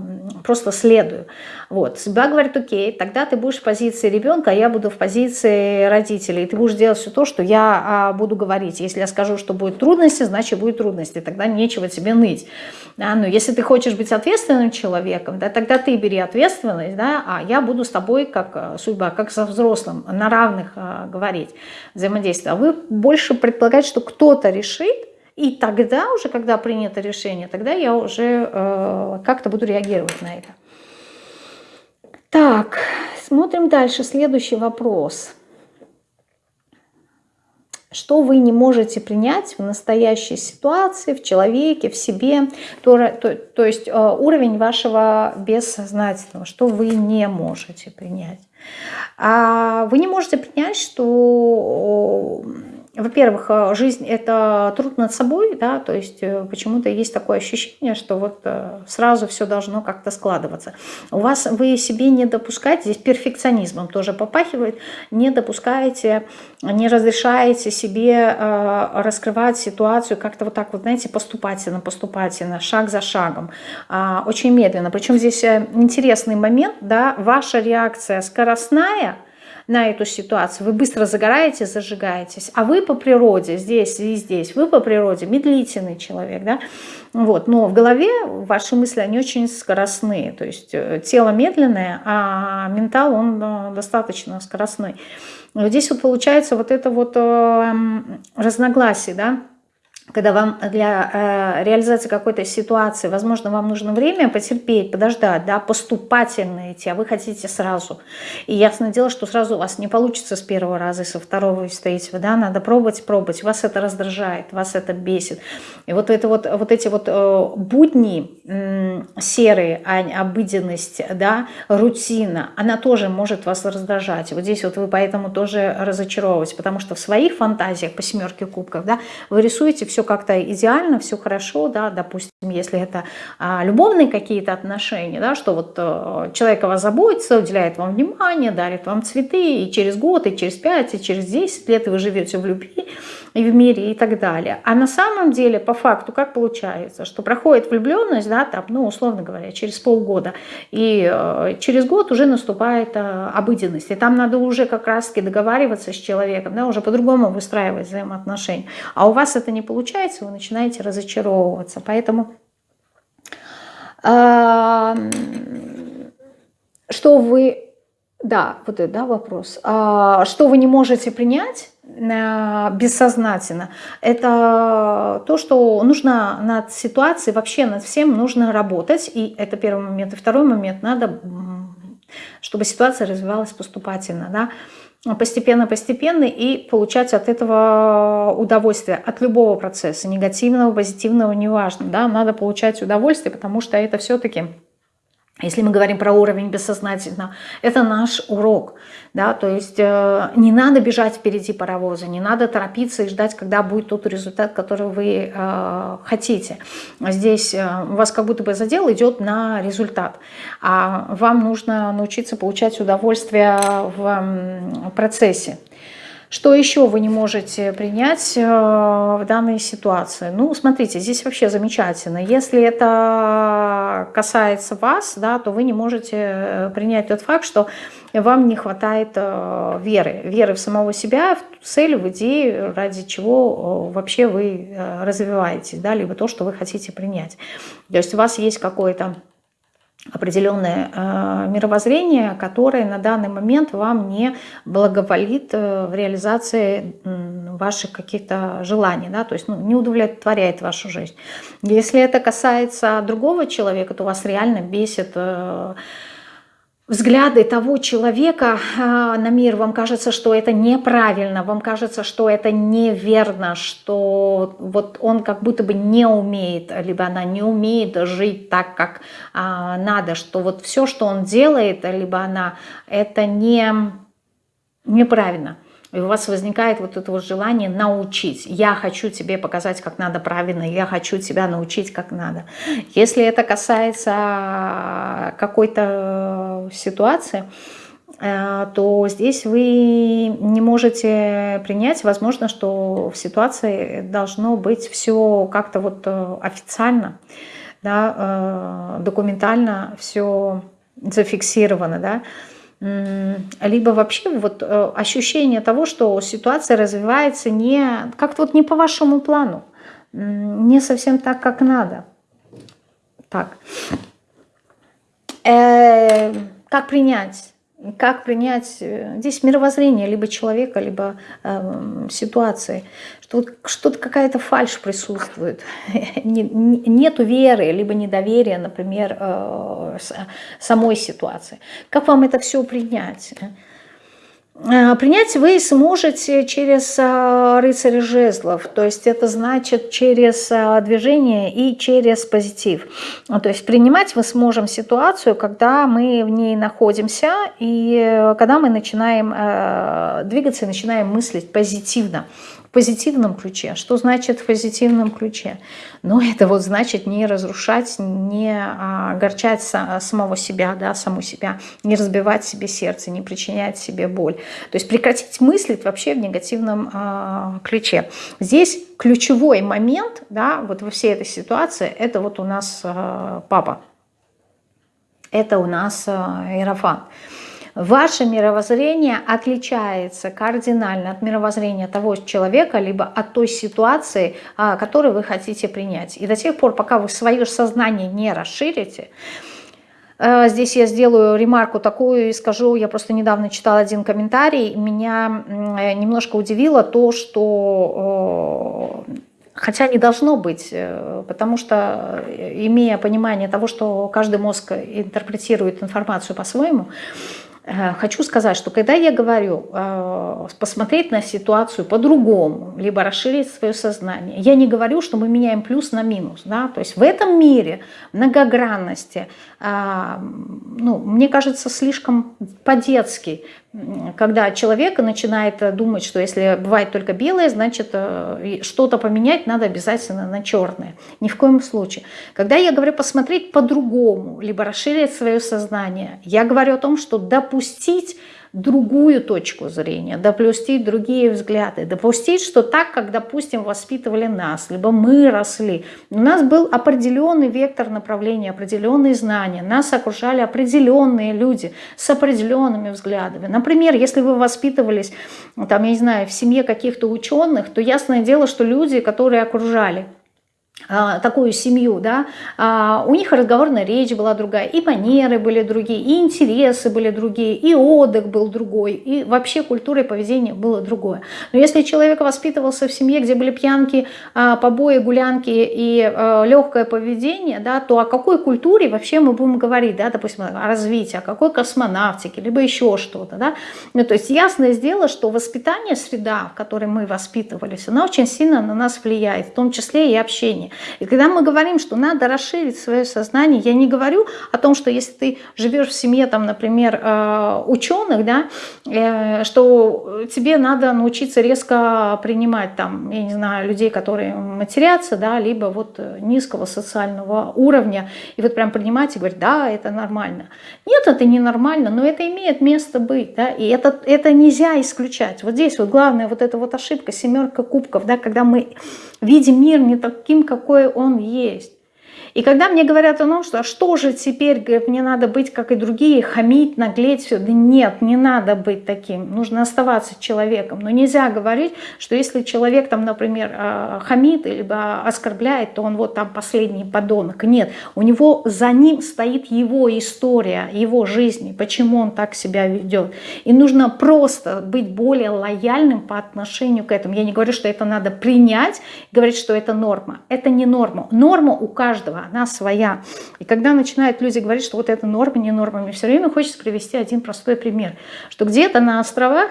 просто следую. Вот. Судьба говорит, окей, тогда ты будешь в позиции ребенка, а я буду в позиции родителей. Ты будешь делать все то, что я а, буду говорить. Если я скажу, что будет трудности, значит будет трудности. Тогда нечего тебе ныть. Да? Но если ты хочешь быть ответственным человеком, да, тогда ты бери ответственность, да, а я буду с тобой как э, судьба, как со взрослым, на равных а, говорить, взаимодействовать. А вы больше предполагаете, что кто-то решит, и тогда уже, когда принято решение, тогда я уже э, как-то буду реагировать на это. Так, смотрим дальше. Следующий вопрос. Что вы не можете принять в настоящей ситуации, в человеке, в себе, то, то, то есть э, уровень вашего бессознательного, что вы не можете принять. А вы не можете принять, что во-первых, э, жизнь – это труд над собой, да, то есть э, почему-то есть такое ощущение, что вот э, сразу все должно как-то складываться. У вас вы себе не допускаете, здесь перфекционизмом тоже попахивает, не допускаете, не разрешаете себе раскрывать ситуацию как-то вот так вот, знаете, поступательно, поступательно, шаг за шагом, а, очень медленно. Причем здесь интересный момент, да, ваша реакция скоростная – на эту ситуацию. Вы быстро загораете, зажигаетесь. А вы по природе, здесь и здесь, вы по природе медлительный человек, да? Вот. Но в голове ваши мысли, они очень скоростные. То есть э, тело медленное, а ментал, он э, достаточно скоростной. Здесь вот получается вот это вот э, разногласие, да? Когда вам для э, реализации какой-то ситуации, возможно, вам нужно время потерпеть, подождать, да, поступательно идти, а вы хотите сразу. И ясное дело, что сразу у вас не получится с первого раза, со второго и с третьего, да, надо пробовать, пробовать. Вас это раздражает, вас это бесит. И вот, это вот, вот эти вот э, будни э, серые, а, обыденность, да, рутина, она тоже может вас раздражать. Вот здесь вот вы поэтому тоже разочаровываетесь, потому что в своих фантазиях по семерке кубков, да, вы рисуете все все как-то идеально, все хорошо, да, допустим, если это а, любовные какие-то отношения, да, что вот а, человек о вас заботится, уделяет вам внимание, дарит вам цветы, и через год, и через пять, и через 10 лет вы живете в любви и в мире и так далее. А на самом деле, по факту, как получается, что проходит влюбленность, да, там, ну, условно говоря, через полгода, и э, через год уже наступает э, обыденность, и там надо уже как раз-таки договариваться с человеком, да, уже по-другому выстраивать взаимоотношения. А у вас это не получается, вы начинаете разочаровываться. Поэтому э, что вы... Да, вот это да, вопрос. А, что вы не можете принять бессознательно, это то, что нужно над ситуацией, вообще над всем нужно работать. И это первый момент. И второй момент, надо чтобы ситуация развивалась поступательно, да, постепенно-постепенно и получать от этого удовольствие, от любого процесса, негативного, позитивного, неважно, да, надо получать удовольствие, потому что это все-таки если мы говорим про уровень бессознательно, это наш урок. Да? То есть э, не надо бежать впереди паровоза, не надо торопиться и ждать, когда будет тот результат, который вы э, хотите. Здесь э, вас как будто бы задел идет на результат. А вам нужно научиться получать удовольствие в э, процессе. Что еще вы не можете принять э, в данной ситуации? Ну, смотрите, здесь вообще замечательно. Если это касается вас, да, то вы не можете э, принять тот факт, что вам не хватает э, веры. Веры в самого себя, в цель, в идею, ради чего вообще вы развиваетесь, да, либо то, что вы хотите принять. То есть у вас есть какое-то определенное э, мировоззрение, которое на данный момент вам не благоволит э, в реализации э, ваших каких-то желаний, да, то есть ну, не удовлетворяет вашу жизнь. Если это касается другого человека, то вас реально бесит э, взгляды того человека а, на мир, вам кажется, что это неправильно, вам кажется, что это неверно, что вот он как будто бы не умеет, либо она не умеет жить так, как а, надо, что вот все, что он делает, либо она, это не неправильно. И у вас возникает вот это вот желание научить. Я хочу тебе показать, как надо правильно, я хочу тебя научить, как надо. Если это касается какой-то ситуации, э, то здесь вы не можете принять, возможно, что в ситуации должно быть все как-то вот э, официально, да, э, документально все зафиксировано, да, либо вообще вот э, ощущение того, что ситуация развивается не как-то вот не по вашему плану, не совсем так, как надо. Так. Э, как принять? Как принять э, здесь мировоззрение либо человека, либо э, ситуации, что вот что-то какая-то фальш присутствует, нету веры, либо недоверия, например, э, самой ситуации. Как вам это все принять? Э, принять вы сможете через э, рыцаря жезлов, то есть это значит через движение и через позитив. То есть принимать мы сможем ситуацию, когда мы в ней находимся и когда мы начинаем двигаться начинаем мыслить позитивно в позитивном ключе. Что значит в позитивном ключе? Ну, это вот значит не разрушать, не а, огорчать самого себя, да, саму себя, не разбивать себе сердце, не причинять себе боль. То есть прекратить мыслить вообще в негативном а, ключе. Здесь ключевой момент, да, вот во всей этой ситуации, это вот у нас а, папа. Это у нас а, Иерофант. Ваше мировоззрение отличается кардинально от мировоззрения того человека, либо от той ситуации, а, которую вы хотите принять. И до тех пор, пока вы свое сознание не расширите, э, Здесь я сделаю ремарку такую и скажу, я просто недавно читала один комментарий, меня немножко удивило то, что э, Хотя не должно быть, э, потому что, имея понимание того, что каждый мозг интерпретирует информацию по-своему, Э, хочу сказать, что когда я говорю э, посмотреть на ситуацию по-другому, либо расширить свое сознание, я не говорю, что мы меняем плюс на минус. Да? То есть в этом мире многогранности, э, ну, мне кажется, слишком по-детски когда человек начинает думать, что если бывает только белое, значит э, что-то поменять надо обязательно на черное. Ни в коем случае. Когда я говорю посмотреть по-другому, либо расширить свое сознание, я говорю о том, что допустить другую точку зрения, допустить другие взгляды, допустить, что так, как, допустим, воспитывали нас, либо мы росли, у нас был определенный вектор направления, определенные знания, нас окружали определенные люди с определенными взглядами. Например, если вы воспитывались, там, я не знаю, в семье каких-то ученых, то ясное дело, что люди, которые окружали такую семью, да, а, у них разговорная речь была другая, и манеры были другие, и интересы были другие, и отдых был другой, и вообще культура и поведение было другое. Но если человек воспитывался в семье, где были пьянки, а, побои, гулянки и легкое поведение, да, то о какой культуре вообще мы будем говорить, да, допустим, о развитии, о какой космонавтике, либо еще что-то, да. Ну, то есть ясное дело, что воспитание, среда, в которой мы воспитывались, она очень сильно на нас влияет, в том числе и общение. И когда мы говорим, что надо расширить свое сознание, я не говорю о том, что если ты живешь в семье, там, например, э, ученых, да, э, что тебе надо научиться резко принимать, там, я не знаю, людей, которые матерятся, да, либо вот низкого социального уровня, и вот прям принимать и говорить, да, это нормально. Нет, это не нормально, но это имеет место быть, да, и это, это нельзя исключать. Вот здесь вот главная вот эта вот ошибка, семерка кубков, да, когда мы видим мир не таким, какой он есть. И когда мне говорят о том, что а что же теперь, говорят, мне надо быть, как и другие, хамить, наглеть, все. Да нет, не надо быть таким. Нужно оставаться человеком. Но нельзя говорить, что если человек, там, например, а, хамит, либо оскорбляет, то он вот там последний подонок. Нет, у него за ним стоит его история, его жизни, почему он так себя ведет. И нужно просто быть более лояльным по отношению к этому. Я не говорю, что это надо принять, говорить, что это норма. Это не норма. Норма у каждого она своя. И когда начинают люди говорить, что вот это норма, не норма, мне все время хочется привести один простой пример, что где-то на островах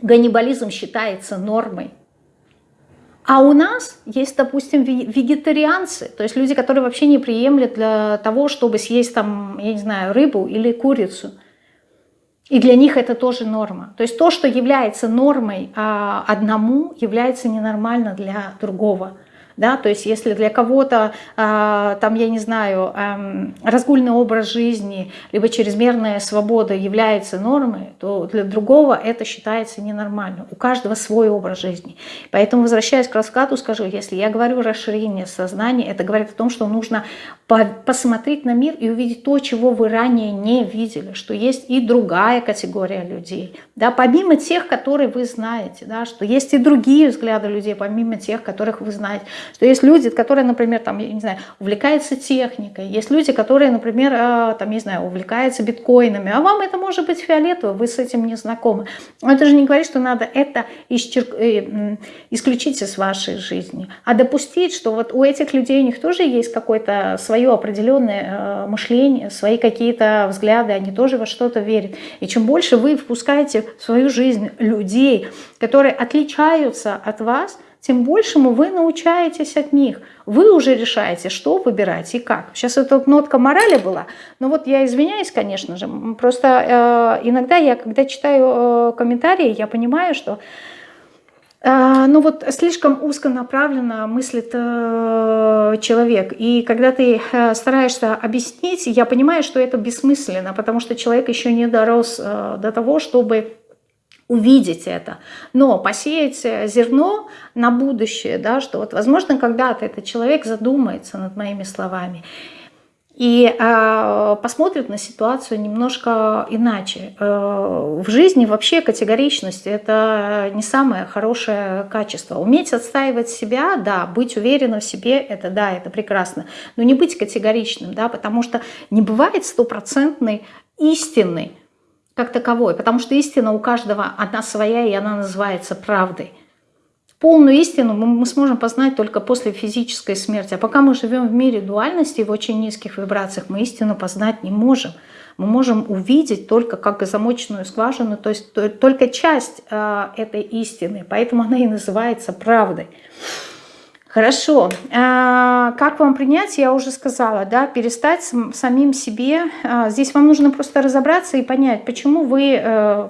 ганнибализм считается нормой, а у нас есть, допустим, вегетарианцы, то есть люди, которые вообще не приемлят для того, чтобы съесть там, я не знаю, рыбу или курицу. И для них это тоже норма. То есть то, что является нормой а, одному, является ненормально для другого да, то есть если для кого-то, э, там, я не знаю, э, разгульный образ жизни, либо чрезмерная свобода является нормой, то для другого это считается ненормальным. У каждого свой образ жизни. Поэтому, возвращаясь к раскату, скажу, если я говорю расширение сознания, это говорит о том, что нужно посмотреть на мир и увидеть то, чего вы ранее не видели, что есть и другая категория людей, да, помимо тех, которые вы знаете, да, что есть и другие взгляды людей, помимо тех, которых вы знаете, что есть люди, которые, например, там, я не знаю, увлекаются техникой, есть люди, которые, например, э, там, не знаю, увлекаются биткоинами, а вам это может быть фиолетово, вы с этим не знакомы. Но это же не говорит, что надо это исчерк... Э, исключить из вашей жизни, а допустить, что вот у этих людей у них тоже есть какое-то свое определенное э, мышление, свои какие-то взгляды, они тоже во что-то верят. И чем больше вы впускаете в свою жизнь людей, которые отличаются от вас – тем большему вы научаетесь от них. Вы уже решаете, что выбирать и как. Сейчас это нотка морали была, но вот я извиняюсь, конечно же, просто э, иногда я, когда читаю э, комментарии, я понимаю, что ну вот слишком узконаправленно мыслит э, человек. И когда ты э, стараешься объяснить, я понимаю, что это бессмысленно, потому что человек еще не дорос э, до того, чтобы увидеть это. Но посеять зерно на будущее, да, что вот, возможно, когда-то этот человек задумается над моими словами и э, посмотрит на ситуацию немножко иначе. Э, в жизни вообще категоричность – это не самое хорошее качество. Уметь отстаивать себя, да, быть уверенным в себе – это да, это прекрасно. Но не быть категоричным, да, потому что не бывает стопроцентной истины как таковой, потому что истина у каждого одна своя, и она называется правдой. Полную истину мы сможем познать только после физической смерти. А пока мы живем в мире дуальности, в очень низких вибрациях, мы истину познать не можем. Мы можем увидеть только как замоченную скважину, то есть только часть э, этой истины. Поэтому она и называется правдой. Хорошо. А, как вам принять, я уже сказала, да, перестать самим себе. А, здесь вам нужно просто разобраться и понять, почему вы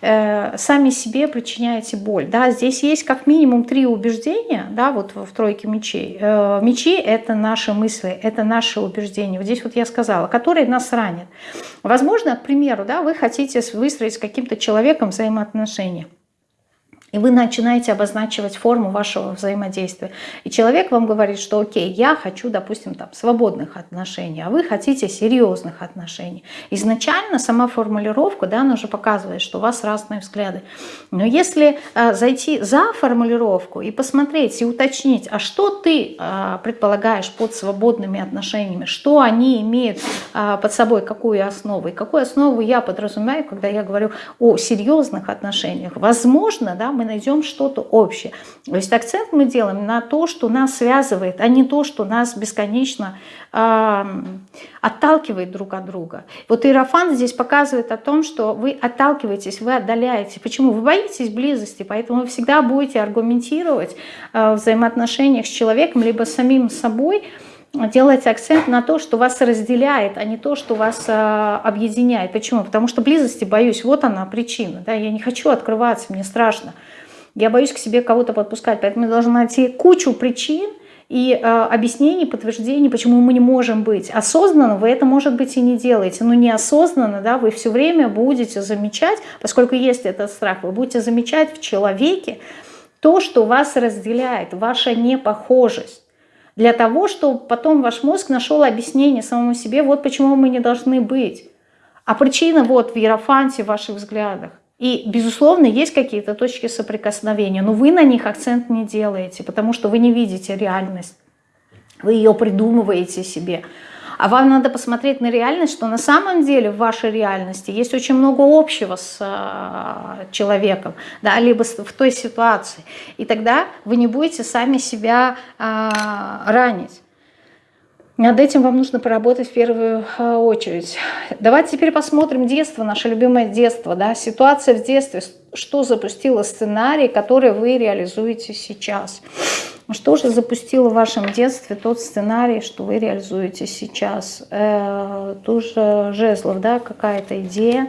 э, сами себе причиняете боль. Да, здесь есть как минимум три убеждения, да, вот в тройке мечей. Э, мечи – это наши мысли, это наши убеждения. Вот здесь вот я сказала, которые нас ранят. Возможно, к примеру, да, вы хотите выстроить с каким-то человеком взаимоотношения. И вы начинаете обозначивать форму вашего взаимодействия. И человек вам говорит, что окей, я хочу, допустим, там, свободных отношений, а вы хотите серьезных отношений. Изначально сама формулировка, да, она уже показывает, что у вас разные взгляды. Но если э, зайти за формулировку и посмотреть, и уточнить, а что ты э, предполагаешь под свободными отношениями, что они имеют э, под собой, какую основу, и какую основу я подразумеваю, когда я говорю о серьезных отношениях. Возможно, да, мы найдем что-то общее. То есть акцент мы делаем на то, что нас связывает, а не то, что нас бесконечно э, отталкивает друг от друга. Вот Иерофант здесь показывает о том, что вы отталкиваетесь, вы отдаляете. Почему? Вы боитесь близости, поэтому вы всегда будете аргументировать э, в взаимоотношениях с человеком, либо с самим собой, делать акцент на то, что вас разделяет, а не то, что вас э, объединяет. Почему? Потому что близости боюсь, вот она причина. Да? Я не хочу открываться, мне страшно. Я боюсь к себе кого-то подпускать, поэтому я должна найти кучу причин и э, объяснений, подтверждений, почему мы не можем быть. Осознанно вы это, может быть, и не делаете, но неосознанно да, вы все время будете замечать, поскольку есть этот страх, вы будете замечать в человеке то, что вас разделяет, ваша непохожесть для того, чтобы потом ваш мозг нашел объяснение самому себе, вот почему мы не должны быть. А причина вот в иерофанте, в ваших взглядах. И, безусловно, есть какие-то точки соприкосновения, но вы на них акцент не делаете, потому что вы не видите реальность. Вы ее придумываете себе. А вам надо посмотреть на реальность, что на самом деле в вашей реальности есть очень много общего с э, человеком, да, либо в той ситуации. И тогда вы не будете сами себя э, ранить. Над этим вам нужно поработать в первую а, очередь. Давайте теперь посмотрим детство, наше любимое детство. Да? Ситуация в детстве, что запустила сценарий, который вы реализуете сейчас. Что же запустило в вашем детстве тот сценарий, что вы реализуете сейчас? Э, тоже жезлов, да, какая-то идея.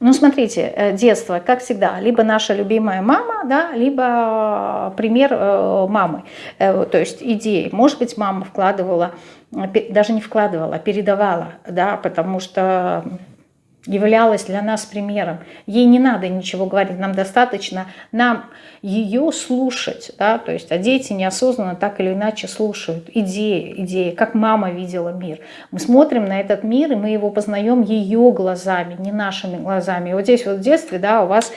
Ну, смотрите, э, детство, как всегда, либо наша любимая мама, да, либо пример э, мамы, э, то есть идеи. Может быть, мама вкладывала, даже не вкладывала, а передавала, да, потому что являлась для нас примером. Ей не надо ничего говорить, нам достаточно нам ее слушать. Да? То есть, а дети неосознанно так или иначе слушают идеи, идеи, как мама видела мир. Мы смотрим на этот мир, и мы его познаем ее глазами, не нашими глазами. И вот здесь вот в детстве да, у вас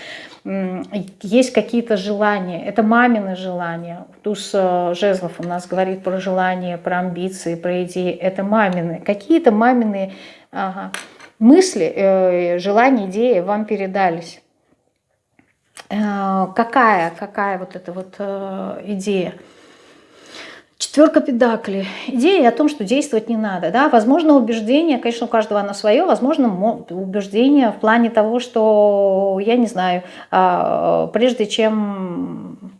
есть какие-то желания, это мамины желания. Туз э, Жезлов у нас говорит про желания, про амбиции, про идеи. Это мамины. Какие-то мамины ага, мысли, э, желания, идеи вам передались. Э, какая, какая вот эта вот э, идея? Четверка педакли. Идея о том, что действовать не надо. Да? Возможно, убеждение, конечно, у каждого оно свое, возможно, убеждение в плане того, что, я не знаю, а, прежде чем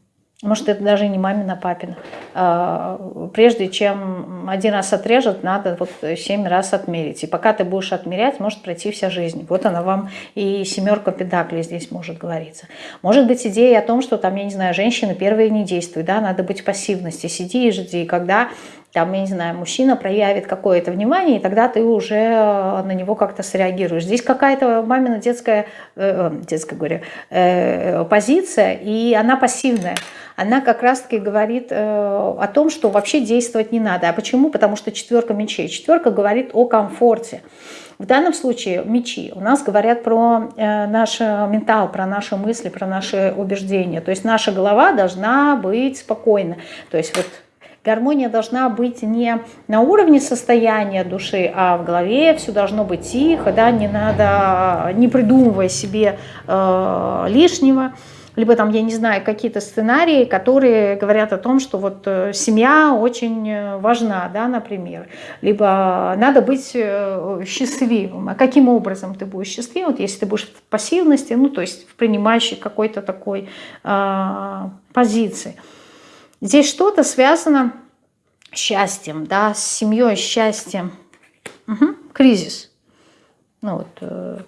может, это даже не мамина, папина. А, прежде чем один раз отрежет, надо вот семь раз отмерить. И пока ты будешь отмерять, может пройти вся жизнь. Вот она вам и семерка педаклей здесь может говориться. Может быть идея о том, что там, я не знаю, женщины первые не действуют, да, надо быть пассивности, сиди и жди, когда там, я не знаю, мужчина проявит какое-то внимание, и тогда ты уже э, на него как-то среагируешь. Здесь какая-то мамина детская, э, э детская говорю, э, позиция, и она пассивная. Она как раз-таки говорит э, о том, что вообще действовать не надо. А почему? Потому что четверка мечей. Четверка говорит о комфорте. В данном случае мечи у нас говорят про э, наш ментал, про наши мысли, про наши убеждения. То есть наша голова должна быть спокойна. То есть вот Гармония должна быть не на уровне состояния души, а в голове все должно быть тихо, да, не надо, не придумывая себе э, лишнего либо там, я не знаю, какие-то сценарии, которые говорят о том, что вот э, семья очень э, важна, да, например, либо надо быть э, счастливым. А каким образом ты будешь счастливым? Вот если ты будешь в пассивности, ну, то есть в принимающей какой-то такой э, позиции. Здесь что-то связано с счастьем, да, с семьей, счастьем. Угу. Кризис. Ну, вот, э,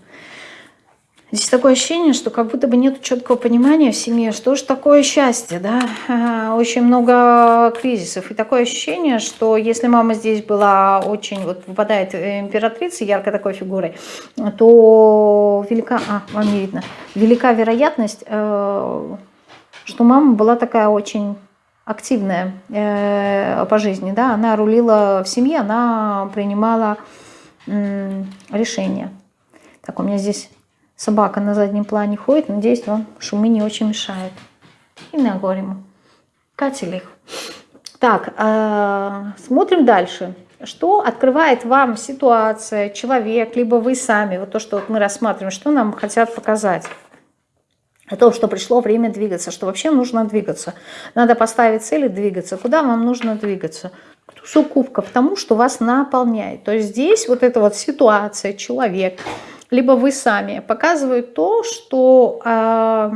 Здесь такое ощущение, что как будто бы нет четкого понимания в семье, что же такое счастье, да, очень много кризисов. И такое ощущение, что если мама здесь была очень, вот выпадает императрица яркой такой фигурой, то велика, а, вам не видно, велика вероятность, э, что мама была такая очень активная э, по жизни, да, она рулила в семье, она принимала решения. Так, у меня здесь Собака на заднем плане ходит, надеюсь, вам шумы не очень мешают. И на горему. Катили их. Так, э, смотрим дальше. Что открывает вам ситуация, человек, либо вы сами, вот то, что вот мы рассматриваем, что нам хотят показать? О том, что пришло время двигаться, что вообще нужно двигаться. Надо поставить цели двигаться. Куда вам нужно двигаться? К тусу кубков, тому, что вас наполняет. То есть здесь вот эта вот ситуация, человек, либо вы сами, показывают то, что э,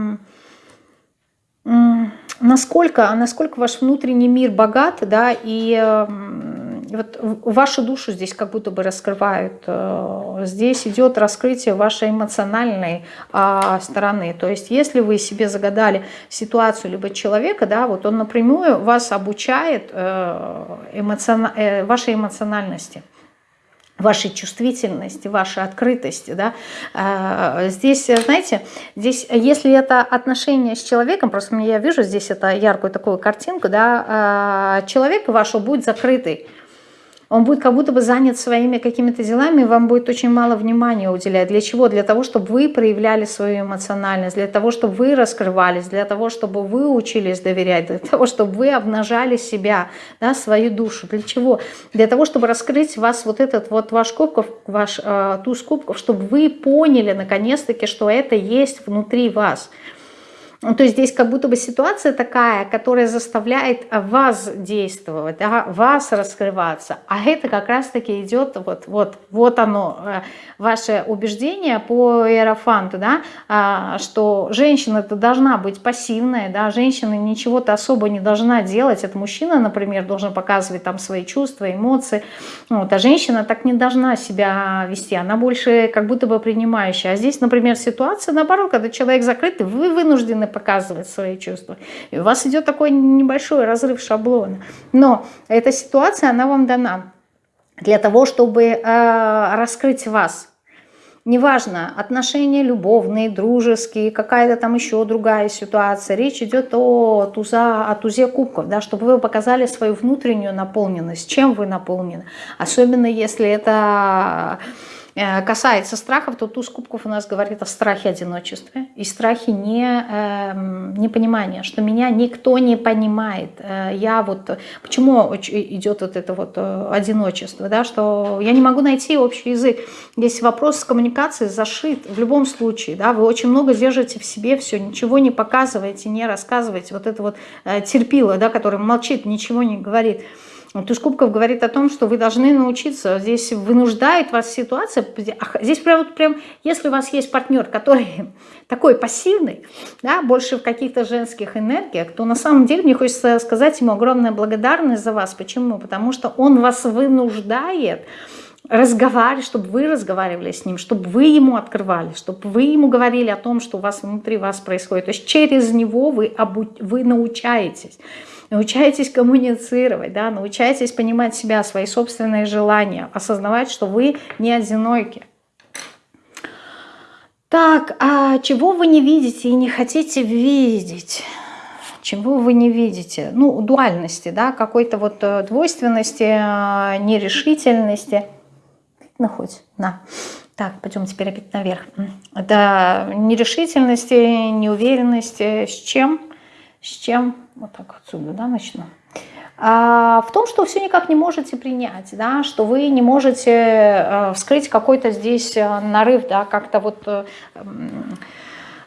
насколько, насколько ваш внутренний мир богат, да, и вот вашу душу здесь как будто бы раскрывают. Э, здесь идет раскрытие вашей эмоциональной э, стороны. То есть если вы себе загадали ситуацию либо человека, да, вот он напрямую вас обучает э, эмоцион... э, вашей эмоциональности вашей чувствительности, вашей открытости. Да? А, здесь, знаете, здесь, если это отношение с человеком, просто я вижу здесь это яркую такую картинку, да, а, человек вашего будет закрытый, он будет как будто бы занят своими какими-то делами, вам будет очень мало внимания уделять. Для чего? Для того, чтобы вы проявляли свою эмоциональность, для того, чтобы вы раскрывались, для того, чтобы вы учились доверять, для того, чтобы вы обнажали себя, да, свою душу. Для чего? Для того, чтобы раскрыть вас вот этот вот ваш кубков, ваш э, туз кубков, чтобы вы поняли наконец-таки, что это есть внутри вас. Ну, то есть здесь как будто бы ситуация такая, которая заставляет вас действовать, да, вас раскрываться. А это как раз-таки идет, вот, вот, вот оно, э, ваше убеждение по Иерофанту, да, а, что женщина -то должна быть пассивная, да, женщина ничего-то особо не должна делать. Это мужчина, например, должен показывать там свои чувства, эмоции. Вот, а женщина так не должна себя вести, она больше как будто бы принимающая. А здесь, например, ситуация наоборот, когда человек закрытый, вы вынуждены показывать свои чувства. И у вас идет такой небольшой разрыв шаблона. Но эта ситуация, она вам дана для того, чтобы э, раскрыть вас. Неважно, отношения любовные, дружеские, какая-то там еще другая ситуация. Речь идет о, туза, о тузе кубков, да, чтобы вы показали свою внутреннюю наполненность, чем вы наполнены. Особенно если это касается страхов, то туз кубков у нас говорит о страхе одиночества и страхе не, э, непонимания, что меня никто не понимает. Э, я вот, почему идет вот это вот э, одиночество, да, что я не могу найти общий язык. Здесь вопрос с коммуникацией зашит в любом случае, да, вы очень много держите в себе все, ничего не показываете, не рассказываете. Вот это вот э, терпило, да, который молчит, ничего не говорит. Туз кубков говорит о том, что вы должны научиться. Здесь вынуждает вас ситуация. Здесь прям, вот прям если у вас есть партнер, который такой пассивный, да, больше в каких-то женских энергиях, то на самом деле мне хочется сказать ему огромная благодарность за вас. Почему? Потому что он вас вынуждает разговаривать, чтобы вы разговаривали с ним, чтобы вы ему открывали, чтобы вы ему говорили о том, что у вас внутри вас происходит. То есть через него вы, обу... вы научаетесь научайтесь коммуницировать, да, научайтесь понимать себя, свои собственные желания, осознавать, что вы не одиноки. Так, а чего вы не видите и не хотите видеть? Чего вы не видите? Ну, дуальности, да, какой-то вот э, двойственности, э, нерешительности. Ну, хоть, на. Так, пойдем теперь опять наверх. Да, нерешительности, неуверенности. С чем? С чем? Вот так отсюда, да, начну. А, в том, что все никак не можете принять, да, что вы не можете э, вскрыть какой-то здесь э, нарыв, да, как-то вот... Э,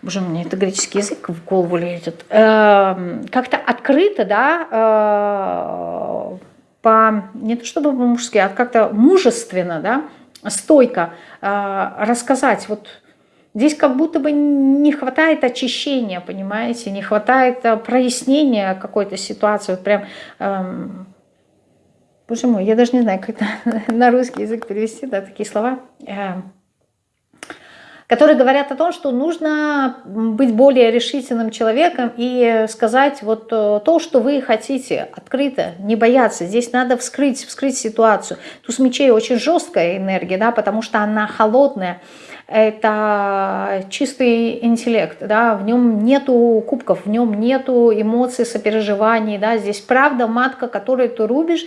боже, мне это греческий язык в голову лезет. Э, как-то открыто, да, по, не то чтобы по-мужски, а как-то мужественно, да, стойко рассказать вот Здесь как будто бы не хватает очищения, понимаете, не хватает э, прояснения какой-то ситуации. Вот прям, эм, боже мой, я даже не знаю, как это на русский язык перевести, да, такие слова. Эм, которые говорят о том, что нужно быть более решительным человеком и сказать вот э, то, что вы хотите, открыто, не бояться. Здесь надо вскрыть, вскрыть ситуацию. Туз мечей очень жесткая энергия, да, потому что она холодная. Это чистый интеллект, да, в нем нету кубков, в нем нету эмоций, сопереживаний, да, здесь правда матка, которую ты рубишь,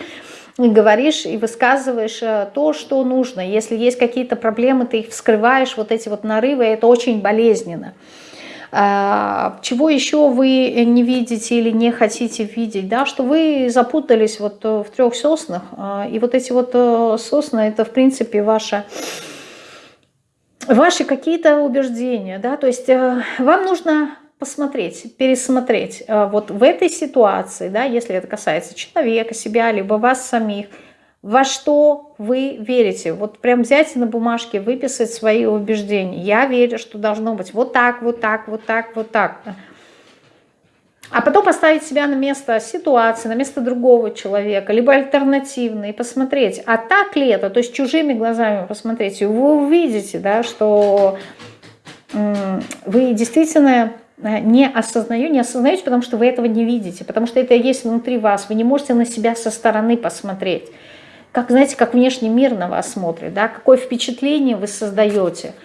и говоришь и высказываешь э, то, что нужно. Если есть какие-то проблемы, ты их вскрываешь, вот эти вот нарывы, это очень болезненно. А, чего еще вы не видите или не хотите видеть, да, что вы запутались вот э, в трех соснах, а, и вот эти вот э, сосны, это в принципе ваша ваши какие-то убеждения, да, то есть вам нужно посмотреть, пересмотреть э, вот в этой ситуации, да, если это касается человека, себя, либо вас самих, во что вы верите. Вот прям взять на бумажке, выписать свои убеждения. Я верю, что должно быть вот так, вот так, вот так, вот так. А потом поставить себя на место ситуации, на место другого человека, либо альтернативно, и посмотреть, а так ли это, то есть чужими глазами посмотреть, и вы увидите, да, что вы действительно Э, не осознаю, не осознаете, потому что вы этого не видите, потому что это есть внутри вас. Вы не можете на себя со стороны посмотреть. Как, знаете, как внешний мир на вас смотрит, да, какое впечатление вы создаете –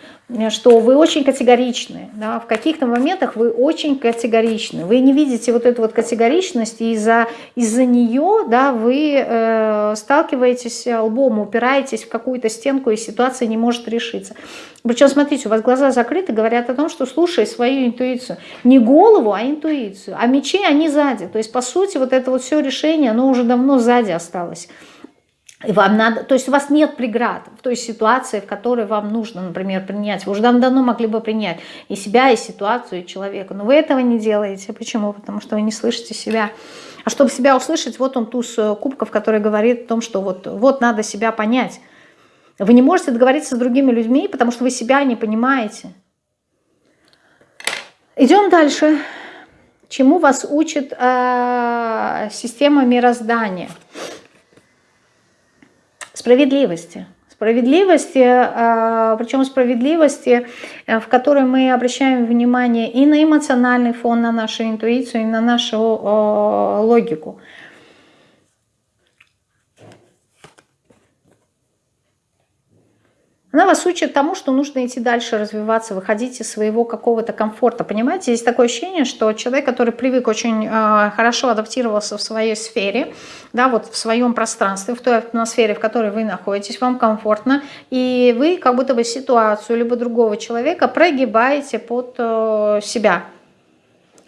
что вы очень категоричны, да, в каких-то моментах вы очень категоричны, вы не видите вот эту вот категоричность, и из-за из, нее да, вы э, сталкиваетесь лбом, упираетесь в какую-то стенку, и ситуация не может решиться. Причем, смотрите, у вас глаза закрыты, говорят о том, что слушай свою интуицию. Не голову, а интуицию. А мечи, они сзади. То есть, по сути, вот это вот все решение, оно уже давно сзади осталось. И вам надо, то есть у вас нет преград в той ситуации, в которой вам нужно, например, принять. Вы уже давно могли бы принять и себя, и ситуацию, и человека. Но вы этого не делаете. Почему? Потому что вы не слышите себя. А чтобы себя услышать, вот он туз э, кубков, который говорит о том, что вот, вот надо себя понять. Вы не можете договориться с другими людьми, потому что вы себя не понимаете. Идем дальше. Чему вас учит э, система мироздания? Справедливости. Справедливости, а, причем справедливости, э, в которой мы обращаем внимание и на эмоциональный фон, на нашу интуицию, и на нашу логику. Она вас учит тому, что нужно идти дальше, развиваться, выходить из своего какого-то комфорта. Понимаете, есть такое ощущение, что человек, который привык очень э, хорошо адаптировался в своей сфере, да, вот в своем пространстве, в той атмосфере, в которой вы находитесь, вам комфортно, и вы как будто бы ситуацию либо другого человека прогибаете под э, себя.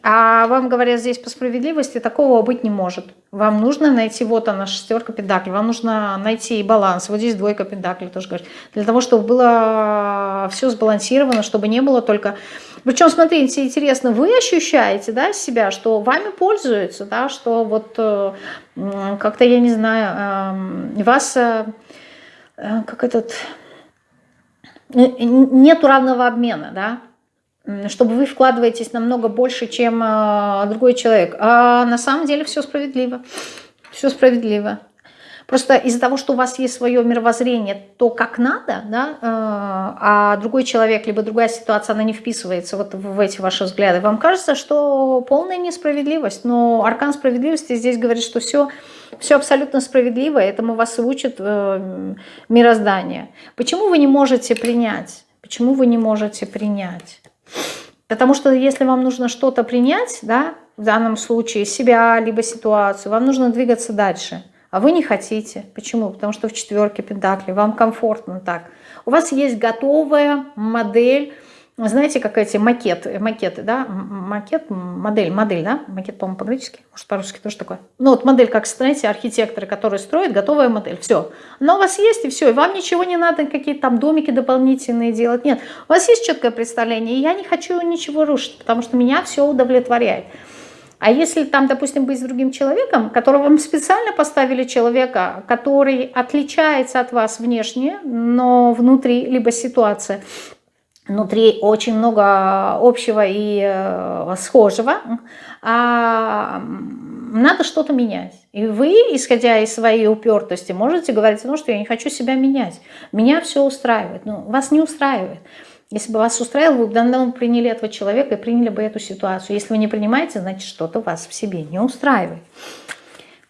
А вам говорят здесь по справедливости, такого быть не может. Вам нужно найти, вот она, шестерка педаклей, вам нужно найти баланс. Вот здесь двойка педаклей тоже говорит. Для того, чтобы было все сбалансировано, чтобы не было только... Причем, смотрите, интересно, вы ощущаете да, себя, что вами пользуются, да, что вот э, как-то, я не знаю, эм, вас, э, э, как этот, нету равного обмена, да, чтобы вы вкладываетесь намного больше, чем э, другой человек. А на самом деле все справедливо. Все справедливо. Просто из-за того, что у вас есть свое мировоззрение, то как надо, да, э, а другой человек, либо другая ситуация, она не вписывается вот в эти ваши взгляды, вам кажется, что полная несправедливость. Но аркан справедливости здесь говорит, что все, все абсолютно справедливо, этому вас и учит э, мироздание. Почему вы не можете принять? Почему вы не можете принять? Потому что если вам нужно что-то принять, да, в данном случае себя, либо ситуацию, вам нужно двигаться дальше. А вы не хотите. Почему? Потому что в четверке пентаклей вам комфортно так. У вас есть готовая модель знаете, как эти макеты, макеты, да, макет, модель, модель, да, макет, по-моему, по-гречески, может, по-русски тоже такое. Ну, вот модель, как, знаете, архитекторы, которые строят, готовая модель, все. Но у вас есть, и все, и вам ничего не надо, какие-то там домики дополнительные делать, нет. У вас есть четкое представление, и я не хочу ничего рушить, потому что меня все удовлетворяет. А если там, допустим, быть с другим человеком, которого вам специально поставили человека, который отличается от вас внешне, но внутри, либо ситуация, внутри очень много общего и э, схожего, а надо что-то менять. И вы, исходя из своей упертости, можете говорить, ну что я не хочу себя менять, меня все устраивает, ну вас не устраивает. Если бы вас устраивало, вы бы давно приняли этого человека и приняли бы эту ситуацию. Если вы не принимаете, значит, что-то вас в себе не устраивает.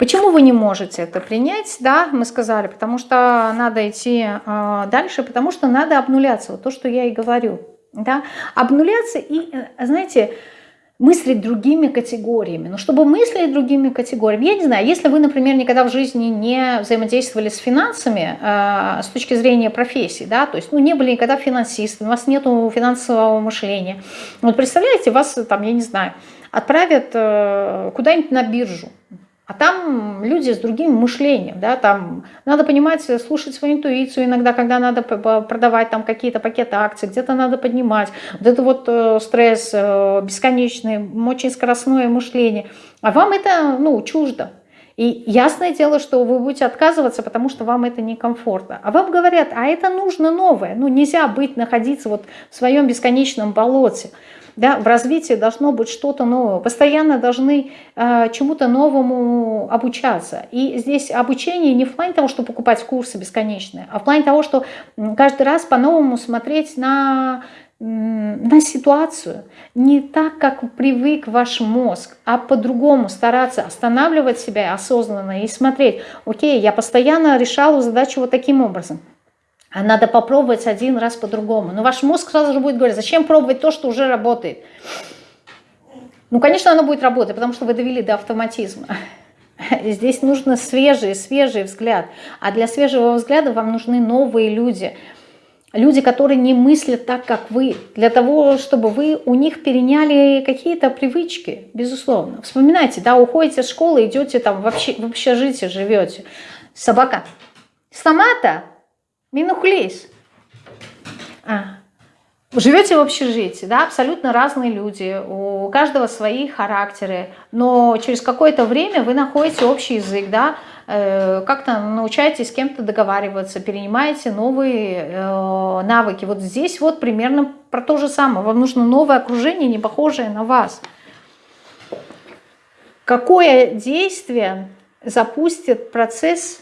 Почему вы не можете это принять? Да, мы сказали, потому что надо идти э, дальше, потому что надо обнуляться. Вот то, что я и говорю. Да? Обнуляться и, э, знаете, мыслить другими категориями. Но чтобы мыслить другими категориями, я не знаю, если вы, например, никогда в жизни не взаимодействовали с финансами э, с точки зрения профессии, да, то есть ну, не были никогда финансистами, у вас нет финансового мышления. Вот представляете, вас там, я не знаю, отправят э, куда-нибудь на биржу, а там люди с другим мышлением, да, там надо понимать, слушать свою интуицию иногда, когда надо продавать там какие-то пакеты акций, где-то надо поднимать. Вот это вот э, стресс э, бесконечный, очень скоростное мышление. А вам это, ну, чуждо. И ясное дело, что вы будете отказываться, потому что вам это некомфортно. А вам говорят, а это нужно новое. Ну, нельзя быть, находиться вот в своем бесконечном болоте. Да, в развитии должно быть что-то новое. Постоянно должны э, чему-то новому обучаться. И здесь обучение не в плане того, что покупать курсы бесконечные, а в плане того, что каждый раз по-новому смотреть на, на ситуацию. Не так, как привык ваш мозг, а по-другому стараться останавливать себя осознанно и смотреть, окей, я постоянно решала задачу вот таким образом. А надо попробовать один раз по-другому. Но ваш мозг сразу же будет говорить, зачем пробовать то, что уже работает? Ну, конечно, оно будет работать, потому что вы довели до автоматизма. Здесь нужно свежий, свежий взгляд. А для свежего взгляда вам нужны новые люди. Люди, которые не мыслят так, как вы. Для того, чтобы вы у них переняли какие-то привычки, безусловно. Вспоминайте, да, уходите с школы, идете там в, общ... в общежитие, живете. Собака. Сама-то Минухлис. А. Живете в общежитии, да, абсолютно разные люди, у каждого свои характеры, но через какое-то время вы находите общий язык, да, э, как-то научаетесь с кем-то договариваться, перенимаете новые э, навыки. Вот здесь вот примерно про то же самое. Вам нужно новое окружение, не похожее на вас. Какое действие запустит процесс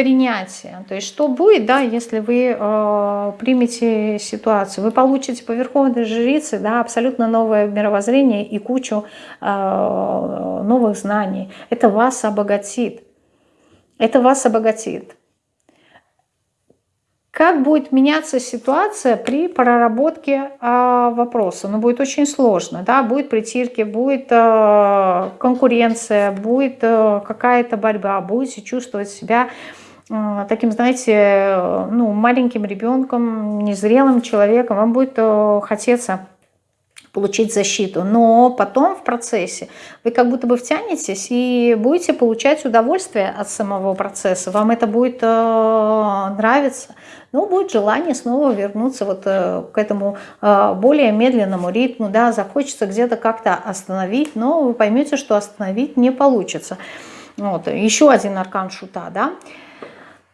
принятия. То есть что будет, да, если вы э, примете ситуацию? Вы получите по верховной жрице да, абсолютно новое мировоззрение и кучу э, новых знаний. Это вас обогатит. Это вас обогатит. Как будет меняться ситуация при проработке э, вопроса? Ну, будет очень сложно, да, будет притирки, будет э, конкуренция, будет э, какая-то борьба, будете чувствовать себя Э, таким, знаете, ну, маленьким ребенком, незрелым человеком, вам будет э, хотеться получить защиту. Но потом в процессе вы как будто бы втянетесь и будете получать удовольствие от самого процесса. Вам это будет э, нравиться. Но будет желание снова вернуться вот э, к этому э, более медленному ритму. Да, захочется где-то как-то остановить, но вы поймете, что остановить не получится. Вот. Еще один аркан шута. Да?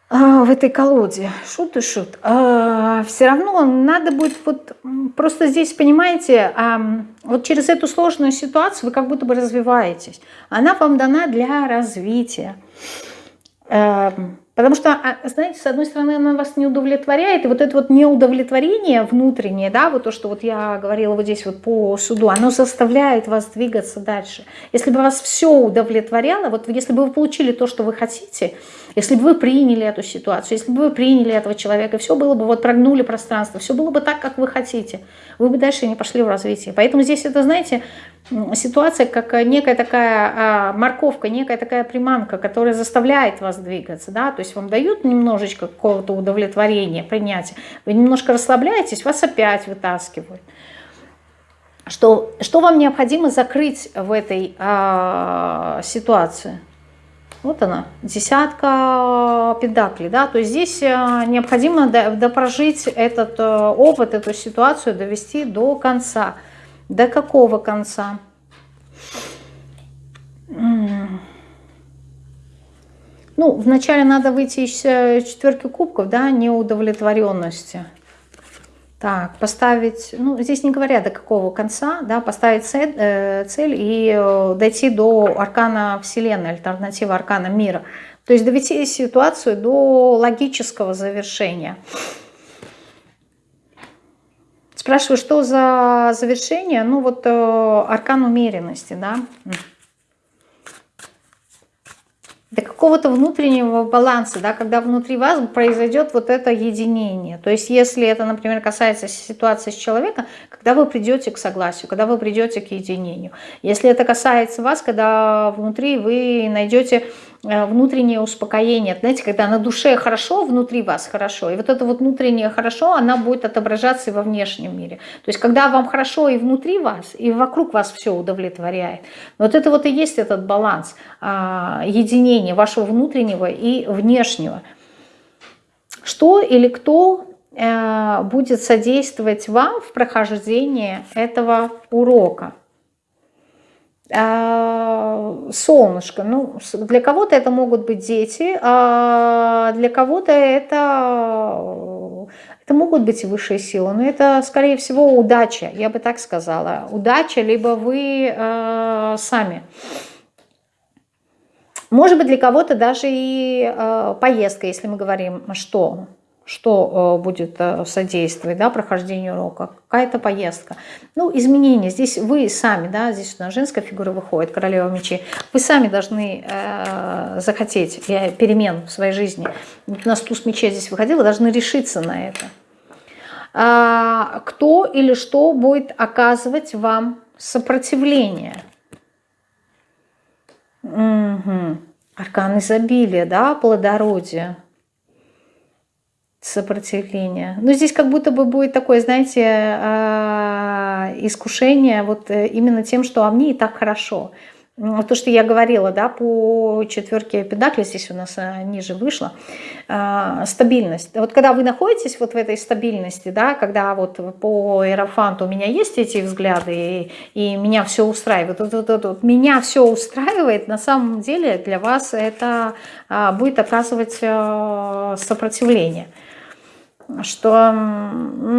А, в этой колоде, шут и шут, а, все равно надо будет вот просто здесь, понимаете, а, вот через эту сложную ситуацию вы как будто бы развиваетесь. Она вам дана для развития. Потому что, знаете, с одной стороны, она вас не удовлетворяет, и вот это вот неудовлетворение внутреннее, да, вот то, что вот я говорила вот здесь вот по суду, оно заставляет вас двигаться дальше. Если бы вас все удовлетворяло, вот если бы вы получили то, что вы хотите, если бы вы приняли эту ситуацию, если бы вы приняли этого человека, все было бы, вот прогнули пространство, все было бы так, как вы хотите, вы бы дальше не пошли в развитие. Поэтому здесь это, знаете, ситуация как некая такая а, морковка, некая такая приманка, которая заставляет вас двигаться, да, то есть вам дают немножечко какого-то удовлетворения, принятия, вы немножко расслабляетесь, вас опять вытаскивают. Что, что вам необходимо закрыть в этой а, ситуации? Вот она, десятка педаклей, да, то есть здесь э, необходимо допрожить этот э, опыт, эту ситуацию, довести до конца. До какого конца? Ну, вначале надо выйти из э, четверки кубков, да, неудовлетворенности. Так, поставить, ну, здесь не говоря до какого конца, да, поставить цель, э, цель и э, дойти до аркана Вселенной, альтернативы аркана мира. То есть довести ситуацию до логического завершения. Спрашиваю, что за завершение? Ну вот э, аркан умеренности, да? До какого-то внутреннего баланса, да, когда внутри вас произойдет вот это единение. То есть если это, например, касается ситуации с человеком, когда вы придете к согласию, когда вы придете к единению. Если это касается вас, когда внутри вы найдете внутреннее успокоение. Знаете, когда на душе хорошо, внутри вас хорошо. И вот это вот внутреннее хорошо, она будет отображаться и во внешнем мире. То есть когда вам хорошо и внутри вас, и вокруг вас все удовлетворяет. Вот это вот и есть этот баланс а, единения вашего внутреннего и внешнего. Что или кто э, будет содействовать вам в прохождении этого урока? А, солнышко. Ну, для кого-то это могут быть дети, а для кого-то это, это могут быть высшие силы. Но это, скорее всего, удача, я бы так сказала. Удача, либо вы э, сами. Может быть, для кого-то даже и э, поездка, если мы говорим, что что э, будет э, содействовать да, прохождению урока, какая-то поездка. Ну, изменения, здесь вы сами, да, здесь у нас женская фигура выходит, королева мечей, вы сами должны э, захотеть перемен в своей жизни. У нас туз мечей здесь выходил, вы должны решиться на это. А, кто или что будет оказывать вам сопротивление? Угу. Аркан изобилия, да, плодородие сопротивление. Но здесь как будто бы будет такое, знаете, а, искушение вот э, именно тем, что а мне и так хорошо. То, что я говорила, да, по четверке педакли, здесь у нас э, ниже вышло, а, стабильность. Вот когда вы находитесь вот в этой стабильности, да, когда вот по иерофанту у меня есть эти взгляды, и, и меня все устраивает, вот, вот, вот, вот, меня все устраивает, на самом деле для вас это а, будет оказывать э, сопротивление что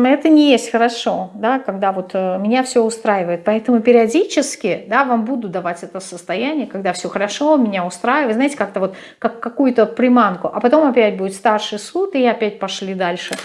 это не есть хорошо, да, когда вот э, меня все устраивает. Поэтому периодически да, вам буду давать это состояние, когда все хорошо, меня устраивает, знаете, как-то вот как какую-то приманку. А потом опять будет старший суд, и опять пошли дальше.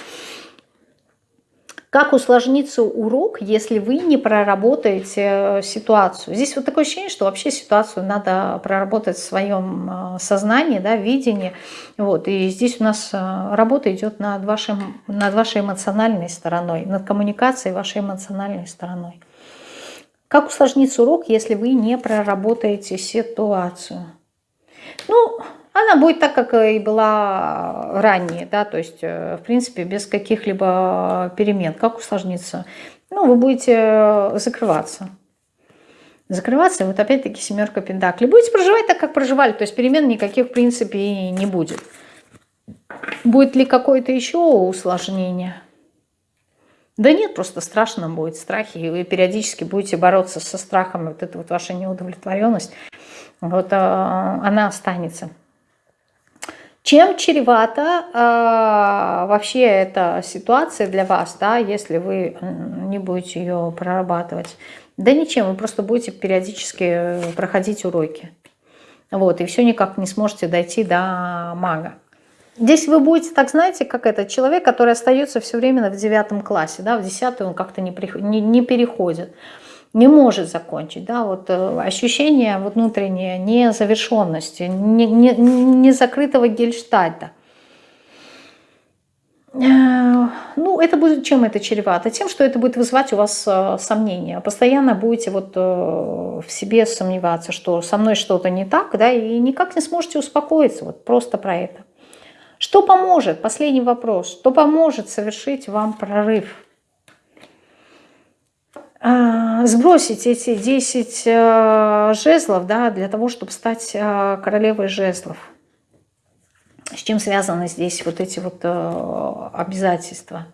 Как усложнится урок, если вы не проработаете э, ситуацию? Здесь вот такое ощущение, что вообще ситуацию надо проработать в своем э, сознании, да, видении. Вот. И здесь у нас э, работа идет над, вашим, над вашей эмоциональной стороной, над коммуникацией вашей эмоциональной стороной. Как усложнится урок, если вы не проработаете ситуацию? Ну, она будет так, как и была ранее, да, то есть, э, в принципе, без каких-либо перемен. Как усложниться? Ну, вы будете э, закрываться. Закрываться, вот опять-таки семерка пентаклей. Будете проживать так, как проживали, то есть перемен никаких, в принципе, и не будет. Будет ли какое-то еще усложнение? Да нет, просто страшно будет, страхи, и вы периодически будете бороться со страхом, вот эта вот ваша неудовлетворенность, вот а, она останется. Чем чревата э, вообще эта ситуация для вас, да, если вы не будете ее прорабатывать? Да ничем, вы просто будете периодически проходить уроки. Вот, и все никак не сможете дойти до мага. Здесь вы будете, так знаете, как этот человек, который остается все время в девятом классе, да, в десятый он как-то не, не, не переходит не может закончить. Да? Вот э, ощущение внутреннее незавершенности, не, не, не закрытого гельштальта. Э, ну, это будет, чем это чревато? Тем, что это будет вызывать у вас э, сомнения. Постоянно будете вот в себе сомневаться, что со мной что-то не так, да, и никак не сможете успокоиться, вот просто про это. Что поможет? Последний вопрос. Что поможет совершить вам прорыв? А, сбросить эти 10 э, жезлов да, для того, чтобы стать э, королевой жезлов. С чем связаны здесь вот эти вот э, обязательства?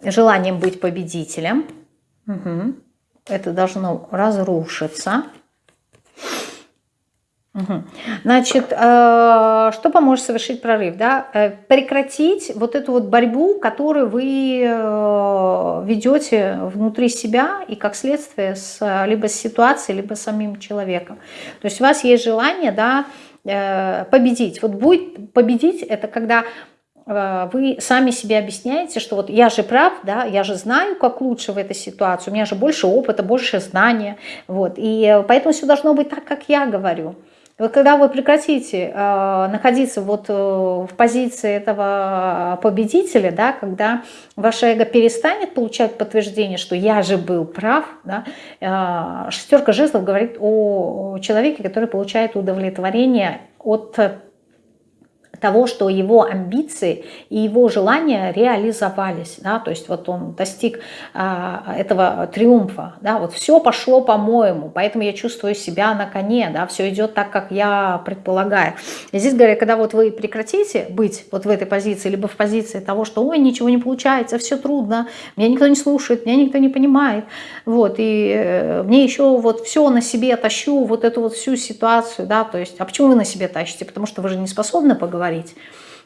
Желанием быть победителем. Угу. Это должно разрушиться. Значит, э, что поможет совершить прорыв? Да? Э, прекратить вот эту вот борьбу, которую вы э, ведете внутри себя и как следствие с, либо с ситуацией, либо с самим человеком. То есть у вас есть желание да, победить. Вот будет победить, это когда вы сами себе объясняете, что вот я же прав, да, я же знаю, как лучше в этой ситуации, у меня же больше опыта, больше знания, вот, и поэтому все должно быть так, как я говорю. Вот когда вы прекратите э, находиться вот э, в позиции этого победителя, да, когда ваше эго перестанет получать подтверждение, что я же был прав, да, э, шестерка жезлов говорит о человеке, который получает удовлетворение от того, что его амбиции и его желания реализовались, да, то есть вот он достиг а, этого триумфа, да, вот все пошло по-моему, поэтому я чувствую себя на коне, да, все идет так, как я предполагаю. И здесь говорят, когда вот вы прекратите быть вот в этой позиции, либо в позиции того, что, ой, ничего не получается, все трудно, меня никто не слушает, меня никто не понимает, вот, и э, мне еще вот все на себе тащу, вот эту вот всю ситуацию, да, то есть, а почему вы на себе тащите? Потому что вы же не способны поговорить, поговорить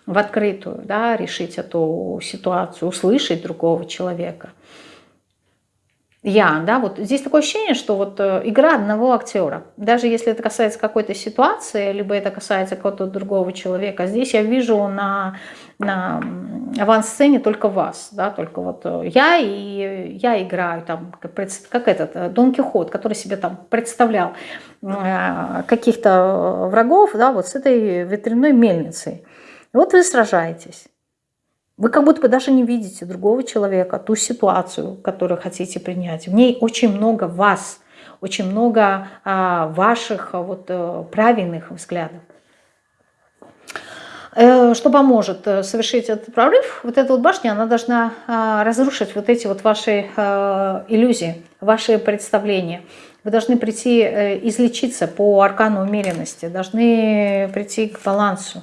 в открытую, да, решить эту ситуацию, услышать другого человека. Я, да, вот здесь такое ощущение, что вот э, игра одного актера, даже если это касается какой-то ситуации, либо это касается какого-то другого человека, здесь я вижу на, на авансцене только вас, да, только вот э, я и я играю там, как, этот э, Дон Кихот, который себе там представлял каких-то врагов, да, вот с этой ветряной мельницей. И вот вы сражаетесь. Вы как будто бы даже не видите другого человека, ту ситуацию, которую хотите принять. В ней очень много вас, очень много а, ваших вот, правильных взглядов. Э, что поможет э, совершить этот прорыв? Вот эта вот башня, она должна а, разрушить вот эти вот ваши а, иллюзии, ваши представления. Вы должны прийти э, излечиться по аркану умеренности, должны прийти к балансу.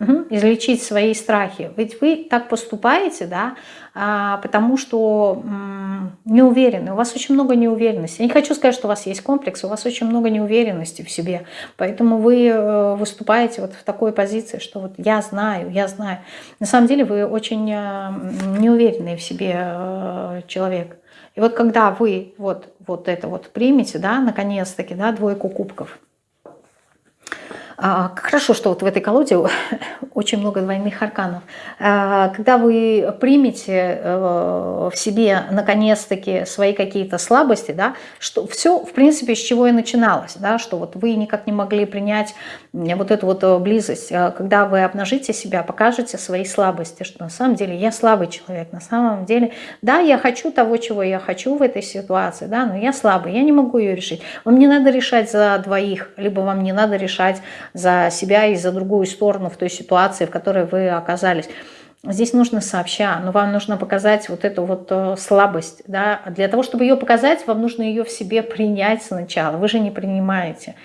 Угу. Излечить свои страхи. Ведь вы так поступаете, да, а, потому что м, не уверены. У вас очень много неуверенности. Я не хочу сказать, что у вас есть комплекс, у вас очень много неуверенности в себе. Поэтому вы э, выступаете вот в такой позиции, что вот я знаю, я знаю. На самом деле вы очень э, неуверенный в себе э, человек. И вот когда вы вот, вот это вот примете, да, наконец-таки, да, двойку кубков – хорошо, что вот в этой колоде очень много двойных арканов. А, когда вы примете э, в себе наконец-таки свои какие-то слабости, да, что все, в принципе, с чего и начиналось, да, что вот вы никак не могли принять вот эту вот э, близость, а, когда вы обнажите себя, покажете свои слабости, что на самом деле я слабый человек, на самом деле, да, я хочу того, чего я хочу в этой ситуации, да, но я слабый, я не могу ее решить. Вам не надо решать за двоих, либо вам не надо решать за себя и за другую сторону в той ситуации, в которой вы оказались. Здесь нужно сообща, но вам нужно показать вот эту вот э, слабость. Да? Для того, чтобы ее показать, вам нужно ее в себе принять сначала. Вы же не принимаете.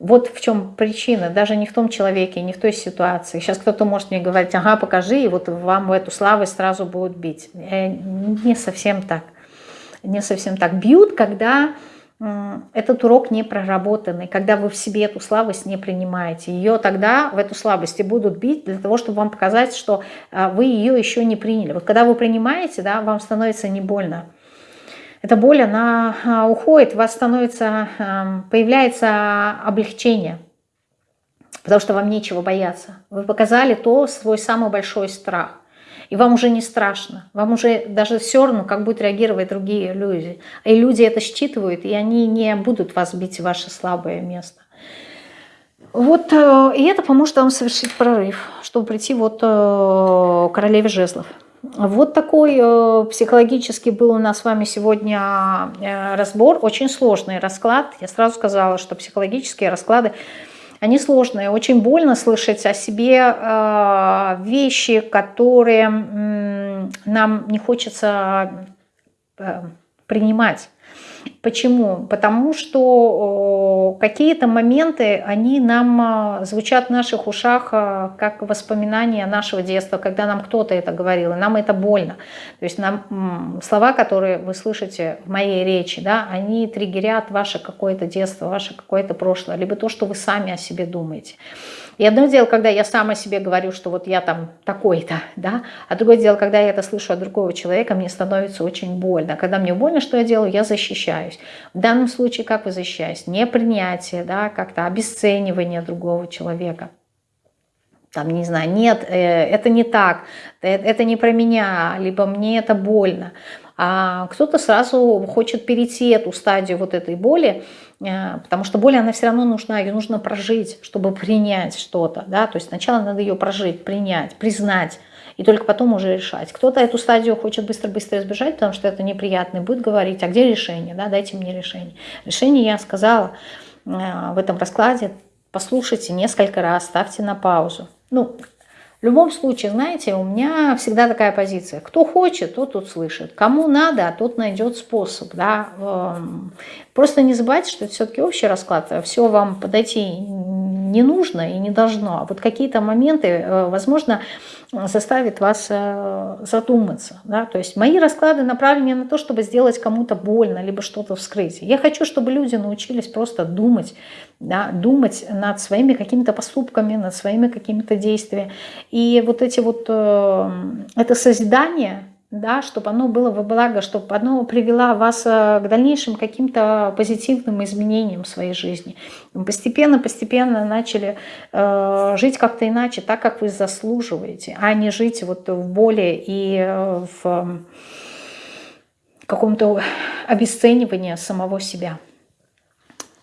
Вот в чем причина, даже не в том человеке, не в той ситуации. Сейчас кто-то может мне говорить, ага, покажи, и вот вам эту слабость сразу будут бить. Э, не совсем так. Не совсем так. Бьют, когда этот урок не проработанный, когда вы в себе эту слабость не принимаете. Ее тогда в эту слабость и будут бить для того, чтобы вам показать, что а, вы ее еще не приняли. Вот когда вы принимаете, да, вам становится не больно. Эта боль, она а, уходит, у вас становится, появляется облегчение, потому что вам нечего бояться. Вы показали то, свой самый большой страх и вам уже не страшно, вам уже даже все равно, как будут реагировать другие люди. И люди это считывают, и они не будут вас бить в ваше слабое место. Вот, э, и это поможет вам совершить прорыв, чтобы прийти вот э, к королеве жезлов. Вот такой э, психологический был у нас с вами сегодня разбор. Очень сложный расклад. Я сразу сказала, что психологические расклады они сложные. Очень больно слышать о себе э, вещи, которые нам не хочется э, принимать. Почему? Потому что какие-то моменты, они нам а, звучат в наших ушах а, как воспоминания нашего детства, когда нам кто-то это говорил, и нам это больно. То есть нам, слова, которые вы слышите в моей речи, да, они триггерят ваше какое-то детство, ваше какое-то прошлое, либо то, что вы сами о себе думаете. И одно дело, когда я сама себе говорю, что вот я там такой-то, да, а другое дело, когда я это слышу от другого человека, мне становится очень больно. Когда мне больно, что я делаю, я защищаюсь. В данном случае как вы защищаетесь? Непринятие, да, как-то обесценивание другого человека. там, не знаю, нет, э, это не так, это не про меня, либо мне это больно. А кто-то сразу хочет перейти эту стадию вот этой боли, э, потому что боль, она все равно нужна, ее нужно прожить, чтобы принять что-то, да, то есть сначала надо ее прожить, принять, признать, и только потом уже решать. Кто-то эту стадию хочет быстро-быстро избежать, потому что это неприятно, и будет говорить, а где решение, да, дайте мне решение. Решение я сказала э, в этом раскладе, послушайте несколько раз, ставьте на паузу. Ну, в любом случае, знаете, у меня всегда такая позиция. Кто хочет, тот тут слышит. Кому надо, тот найдет способ. Да? Просто не забывайте, что это все-таки общий расклад. Все вам подойти не нужно и не должно. А вот какие-то моменты, э, возможно, заставит вас э, задуматься. Да? То есть мои расклады направлены на то, чтобы сделать кому-то больно, либо что-то вскрыть. Я хочу, чтобы люди научились просто думать, да? думать над своими какими-то поступками, над своими какими-то действиями. И вот эти вот, э, это созидание, да, чтобы оно было во благо, чтобы оно привело вас э, к дальнейшим каким-то позитивным изменениям в своей жизни. Постепенно-постепенно начали э, жить как-то иначе, так, как вы заслуживаете, а не жить вот в боли и э, в каком-то обесценивании самого себя.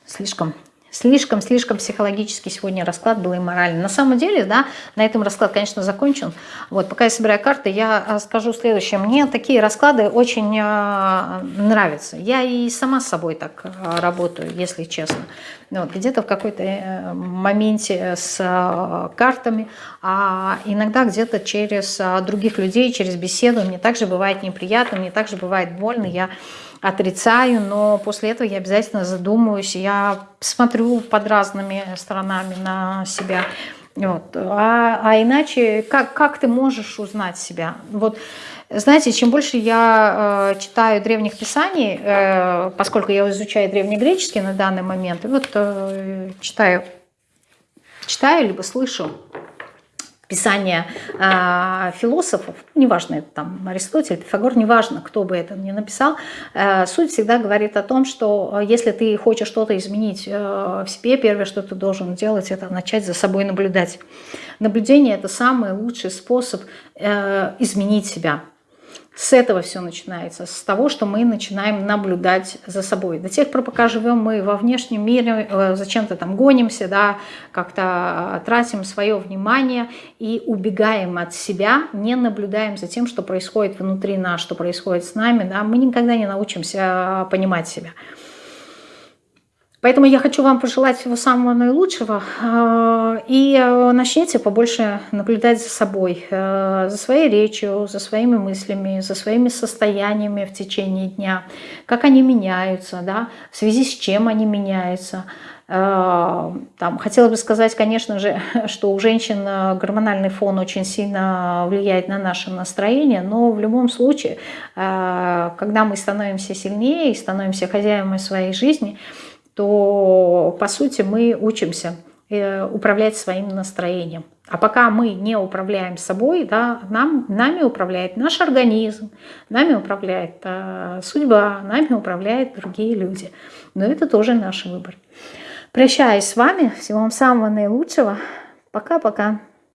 Слишком Слишком-слишком психологически сегодня расклад был и моральный. На самом деле, да, на этом расклад, конечно, закончен. Вот, пока я собираю карты, я а, скажу следующее. Мне такие расклады очень э, нравятся. Я и сама с собой так э, работаю, если честно. Вот, Где-то в какой-то э, моменте с э, картами, а иногда где-то через других людей, через беседу. Мне также бывает неприятно, мне также бывает больно. Я отрицаю, но после этого я обязательно задумаюсь, я смотрю под разными сторонами на себя. Вот. А, а иначе как, как ты можешь узнать себя? Вот, знаете, чем больше я э, читаю древних писаний, э, поскольку я изучаю древнегреческий на данный момент, вот э, читаю, читаю либо слышу писания э, философов, неважно, это там Аристотель, Пифагор, неважно, кто бы это ни написал, э, суть всегда говорит о том, что если ты хочешь что-то изменить э, в себе, первое, что ты должен делать, это начать за собой наблюдать. Наблюдение – это самый лучший способ э, изменить себя. С этого все начинается, с того, что мы начинаем наблюдать за собой. До тех пор, пока живем мы во внешнем мире, э, зачем-то там гонимся, да, как-то э, тратим свое внимание и убегаем от себя, не наблюдаем за тем, что происходит внутри нас, что происходит с нами, да, мы никогда не научимся понимать себя. Поэтому я хочу вам пожелать всего самого наилучшего. Э, и э, начните побольше наблюдать за собой, э, за своей речью, за своими мыслями, за своими состояниями в течение дня, как они меняются, да, в связи с чем они меняются. Там, хотела бы сказать, конечно же, что у женщин гормональный фон очень сильно влияет на наше настроение, но в любом случае, когда мы становимся сильнее и становимся хозяевами своей жизни, то, по сути, мы учимся э, управлять своим настроением. А пока мы не управляем собой, да, нам, нами управляет наш организм, нами управляет э, судьба, нами управляют другие люди. Но это тоже наш выбор. Прощаюсь с вами. Всего вам самого наилучшего. Пока-пока.